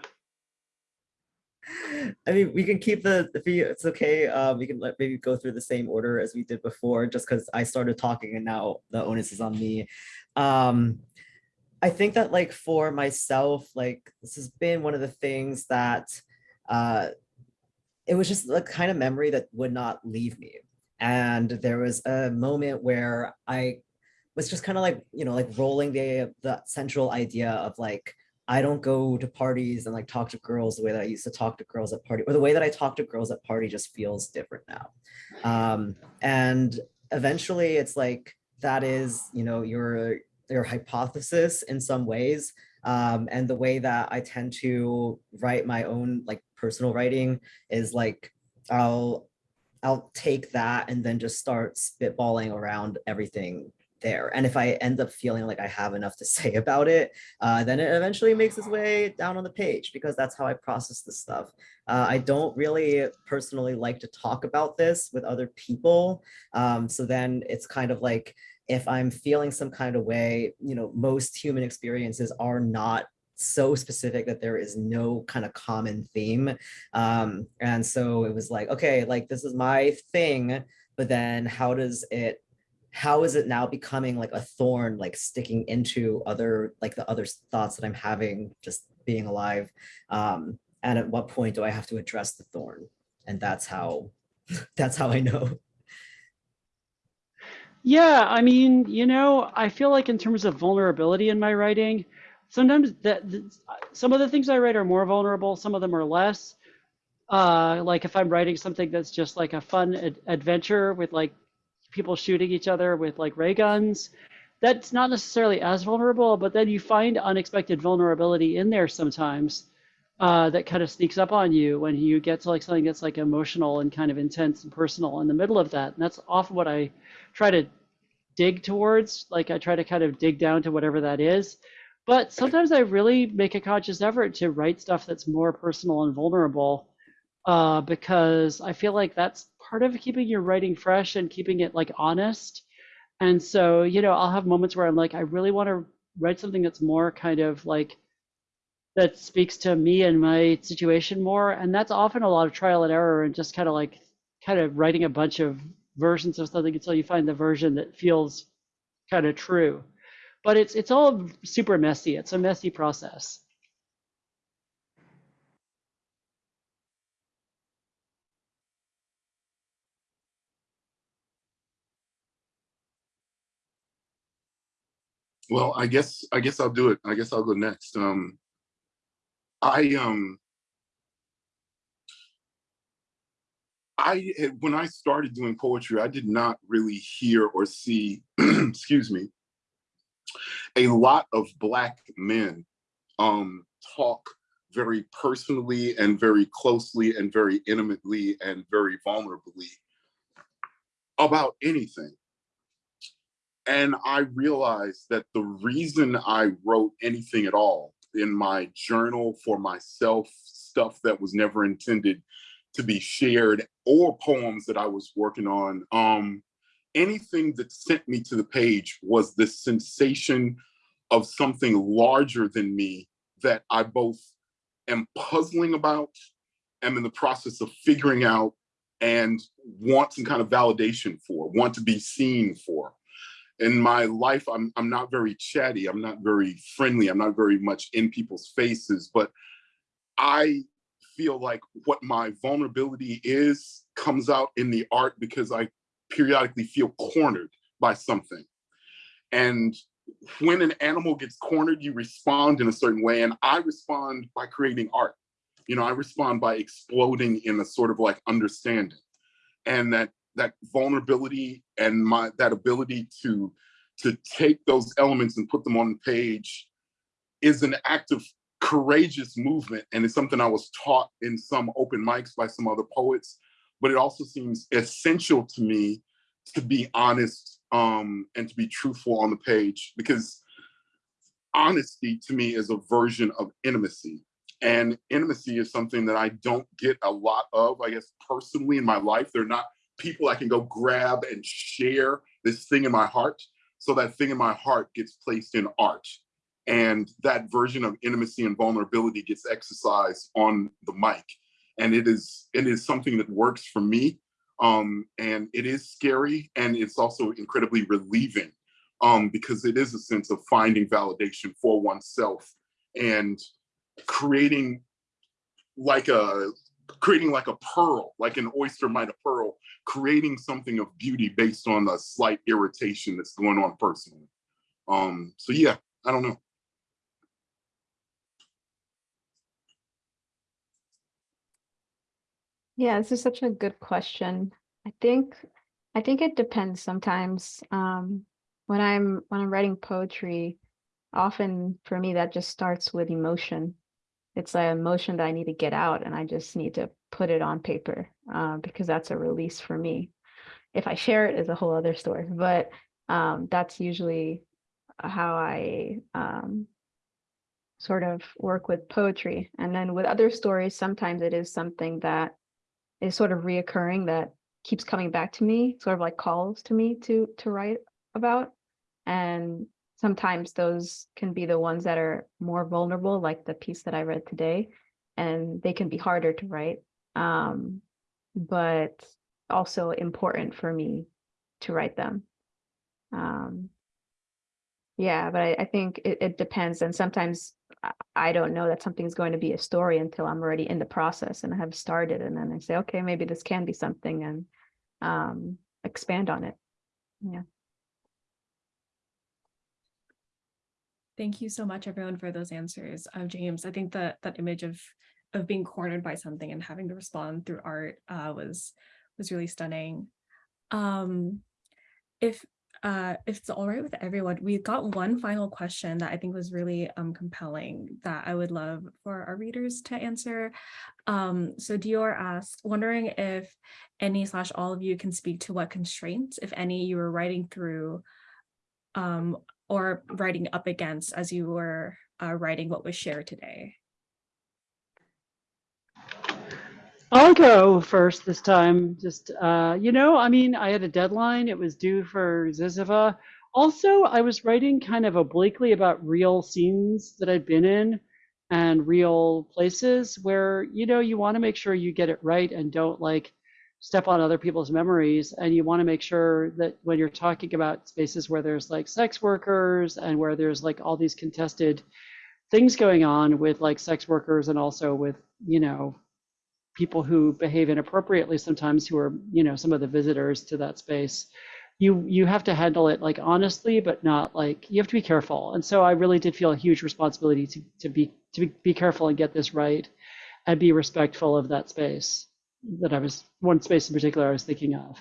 I mean, we can keep the, if you, it's okay, uh, we can let, maybe go through the same order as we did before, just because I started talking and now the onus is on me. Um, I think that like for myself, like this has been one of the things that, uh, it was just the kind of memory that would not leave me. And there was a moment where I was just kind of like, you know, like rolling the, the central idea of like, I don't go to parties and like talk to girls the way that I used to talk to girls at party, or the way that I talk to girls at party just feels different now. Um, and eventually it's like, that is, you know, your, your hypothesis in some ways. Um, and the way that I tend to write my own like personal writing is like, I'll, I'll take that and then just start spitballing around everything there. And if I end up feeling like I have enough to say about it, uh, then it eventually makes its way down on the page because that's how I process this stuff. Uh, I don't really personally like to talk about this with other people. Um, so then it's kind of like, if I'm feeling some kind of way, you know, most human experiences are not so specific that there is no kind of common theme. Um, and so it was like, okay, like this is my thing, but then how does it how is it now becoming like a thorn like sticking into other like the other thoughts that i'm having just being alive? Um and at what point do i have to address the thorn? And that's how that's how i know. Yeah, I mean, you know, I feel like in terms of vulnerability in my writing, sometimes that some of the things I write are more vulnerable, some of them are less. Uh, like if I'm writing something that's just like a fun ad- adventure with like people shooting each other with like ray guns, that's not necessarily as vulnerable, but then you find unexpected vulnerability in there sometimes uh, that kind of sneaks up on you when you get to like something that's like emotional and kind of intense and personal in the middle of that. And that's often what I try to dig towards. Like I try to kind of dig down to whatever that is. But sometimes I really make a conscious effort to write stuff that's more personal and vulnerable uh, because I feel like that's part of keeping your writing fresh and keeping it like honest. And so, you know, I'll have moments where I'm like, I really want to write something that's more kind of like that speaks to me and my situation more. And that's often a lot of trial and error and just kind of like kind of writing a bunch of versions of something until you find the version that feels kind of true. But it's it's all super messy. It's a messy process. Well, I guess I guess I'll do it. I guess I'll go next. Um, I um, I had- when I started doing poetry, I did not really hear or see, excuse me, a lot of black men um talk very personally and very closely and very intimately and very vulnerably about anything. And I realized that the reason I wrote anything at all in my journal for myself, stuff that was never intended to be shared, or poems that I was working on, um, anything that sent me to the page was this sensation of something larger than me that I both am puzzling about, am in the process of figuring out, and want some kind of validation for, want to be seen for. In my life, I'm, I'm not very chatty, I'm not very friendly, I'm not very much in people's faces, but I feel like what my vulnerability is comes out in the art because I periodically feel cornered by something. And when an animal gets cornered, you respond in a certain way. And I respond by creating art. You know, I respond by exploding in a sort of like understanding. And that that vulnerability and my that ability to to take those elements and put them on the page is an act of courageous movement. And it's something I was taught in some open mics by some other poets, but it also seems essential to me to be honest um, and to be truthful on the page because honesty to me is a version of intimacy. And intimacy is something that I don't get a lot of, I guess, personally in my life. They're not people I can go grab and share this thing in my heart. So that thing in my heart gets placed in art. And that version of intimacy and vulnerability gets exercised on the mic. And it is it is something that works for me. Um, and it is scary and it's also incredibly relieving um, because it is a sense of finding validation for oneself and creating like a creating like a pearl, like an oyster might a pearl, creating something of beauty based on a slight irritation that's going on personally. Um, so yeah, I don't know. Yeah, this is such a good question. I think I think it depends sometimes. Um, when I'm when I'm writing poetry, often for me that just starts with emotion. It's an emotion that I need to get out and I just need to put it on paper uh, because that's a release for me. If I share it, it is a whole other story, but um, that's usually how I um, sort of work with poetry. And then with other stories, sometimes it is something that is sort of reoccurring that keeps coming back to me, sort of like calls to me to to write about. And sometimes those can be the ones that are more vulnerable, like the piece that I read today, and they can be harder to write, um, but also important for me to write them. Um, yeah, but I, I think it, it depends. And sometimes I- don't know that something's going to be a story until I'm already in the process and I have started. And then I say, okay, maybe this can be something and um, expand on it. Yeah. Thank you so much, everyone, for those answers. James, I think that that image of of being cornered by something and having to respond through art uh, was was really stunning. Um, if uh, if it's all right with everyone, we've got one final question that I think was really um, compelling that I would love for our readers to answer. Um, so Dior asked, wondering if any slash all of you can speak to what constraints, if any, you were writing through um, or writing up against as you were uh, writing what was shared today. I'll go first this time. Just, uh, you know, I mean, I had a deadline. It was due for Zyzzyva. Also, I was writing kind of obliquely about real scenes that I'd been in and real places where, you know, you want to make sure you get it right and don't like step on other people's memories. And you want to make sure that when you're talking about spaces where there's like sex workers and where there's like all these contested things going on with like sex workers and also with, you know, people who behave inappropriately sometimes who are you know some of the visitors to that space you you have to handle it like honestly but not like you have to be careful and so i really did feel a huge responsibility to, to be to be, be careful and get this right and be respectful of that space that i was one space in particular i was thinking of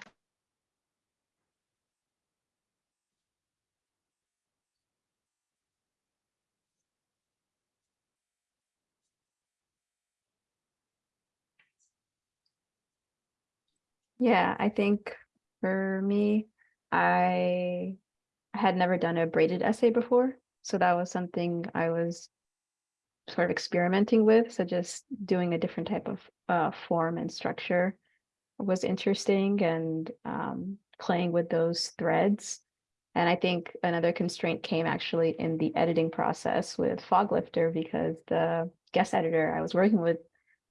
Yeah, I think for me, I had never done a braided essay before. So that was something I was sort of experimenting with. So just doing a different type of uh, form and structure was interesting and um, playing with those threads. And I think another constraint came actually in the editing process with Foglifter because the guest editor I was working with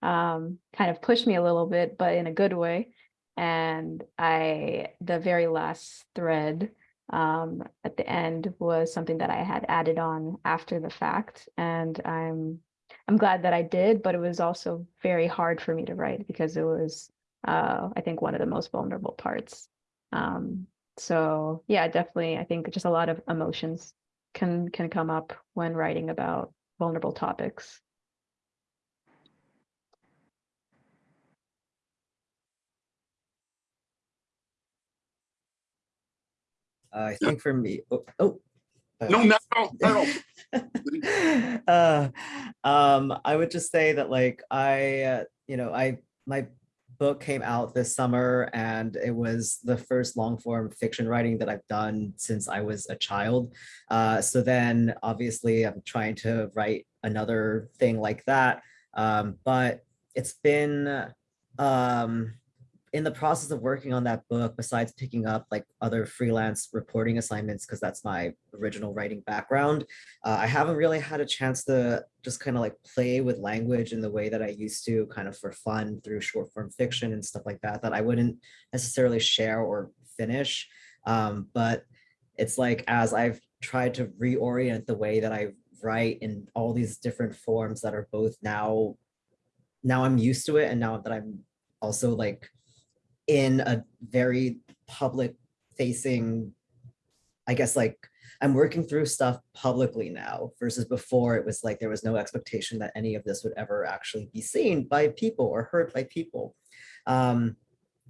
um, kind of pushed me a little bit, but in a good way. And I, the very last thread um, at the end was something that I had added on after the fact. And I'm, I'm glad that I did, but it was also very hard for me to write because it was, uh, I think one of the most vulnerable parts. Um, so yeah, definitely, I think just a lot of emotions can, can come up when writing about vulnerable topics. I think for me, oh, oh. No, not at all, not at all. uh, um, I would just say that like I, uh, you know, I my book came out this summer and it was the first long form fiction writing that I've done since I was a child. Uh, so then obviously I'm trying to write another thing like that. Um, but it's been um, in the process of working on that book, besides picking up like other freelance reporting assignments, because that's my original writing background, uh, I haven't really had a chance to just kind of like play with language in the way that I used to kind of for fun through short form fiction and stuff like that, that I wouldn't necessarily share or finish. Um, but it's like as I've tried to reorient the way that I write in all these different forms that are both now, now I'm used to it and now that I'm also like in a very public facing, I guess like I'm working through stuff publicly now versus before it was like there was no expectation that any of this would ever actually be seen by people or heard by people. Um,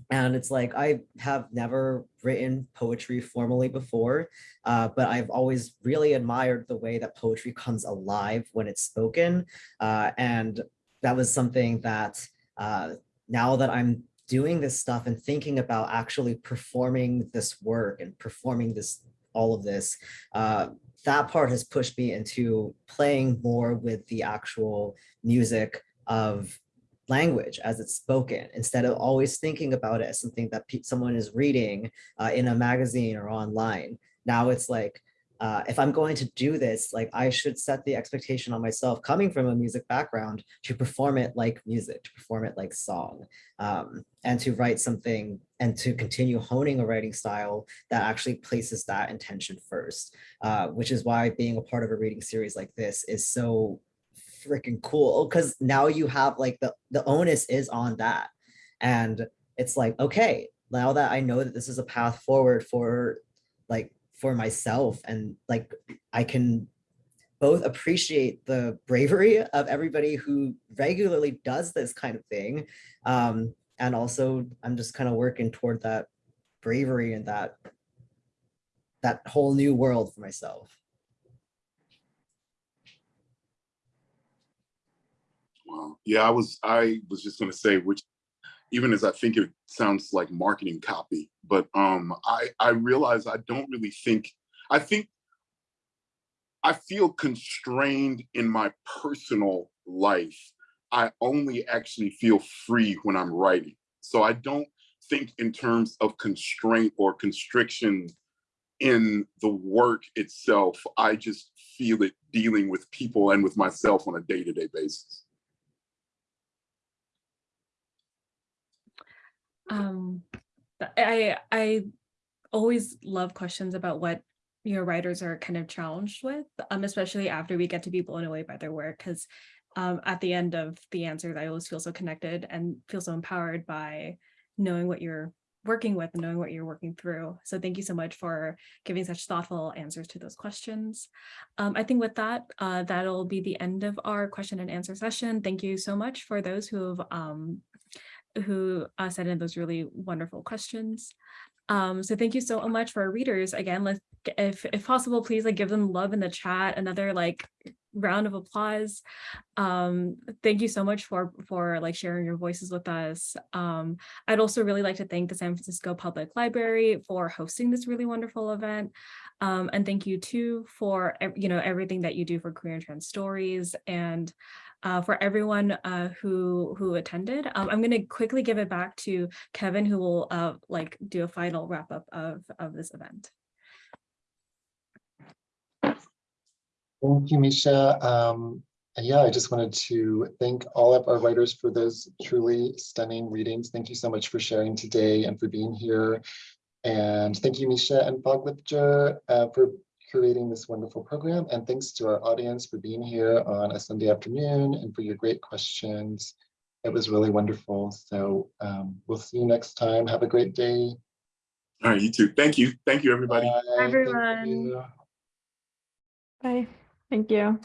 and it's like I have never written poetry formally before, uh, but I've always really admired the way that poetry comes alive when it's spoken. Uh, and that was something that uh, now that I'm doing this stuff and thinking about actually performing this work and performing this all of this uh, that part has pushed me into playing more with the actual music of language as it's spoken instead of always thinking about it as something that someone is reading uh, in a magazine or online. Now it's like uh, if I'm going to do this, like I should set the expectation on myself coming from a music background to perform it like music, to perform it like song, um, and to write something and to continue honing a writing style that actually places that intention first, uh, which is why being a part of a reading series like this is so freaking cool because now you have like the, the onus is on that. And it's like, okay, now that I know that this is a path forward for like for myself and like I can both appreciate the bravery of everybody who regularly does this kind of thing um, and also I'm just kind of working toward that bravery and that that whole new world for myself. Wow. Yeah, I was I was just gonna say, which even as I think it sounds like marketing copy, but um, I, I realize I don't really think, I think I feel constrained in my personal life. I only actually feel free when I'm writing. So I don't think in terms of constraint or constriction in the work itself. I just feel it dealing with people and with myself on a day-to-day -day basis. Um, I I always love questions about what your writers are kind of challenged with, um, especially after we get to be blown away by their work, because um, at the end of the answers, I always feel so connected and feel so empowered by knowing what you're working with and knowing what you're working through. So thank you so much for giving such thoughtful answers to those questions. Um, I think with that, uh, that'll be the end of our question and answer session. Thank you so much for those who have um, who uh, sent in those really wonderful questions. Um, so thank you so much for our readers. Again, let's, if, if possible, please like give them love in the chat, another like round of applause. Um, thank you so much for, for like sharing your voices with us. Um, I'd also really like to thank the San Francisco Public Library for hosting this really wonderful event. Um, and thank you too for, you know, everything that you do for queer and trans stories and uh, for everyone uh, who who attended. Um, I'm going to quickly give it back to Kevin, who will uh, like do a final wrap up of, of this event. Thank you, Misha. Um, yeah, I just wanted to thank all of our writers for those truly stunning readings. Thank you so much for sharing today and for being here. And thank you, Misha and Foglifter, uh, for curating this wonderful program. And thanks to our audience for being here on a Sunday afternoon and for your great questions. It was really wonderful. So um, we'll see you next time. Have a great day. All right, you too. Thank you. Thank you, everybody. Bye. Thank everyone. you. Bye. Thank you.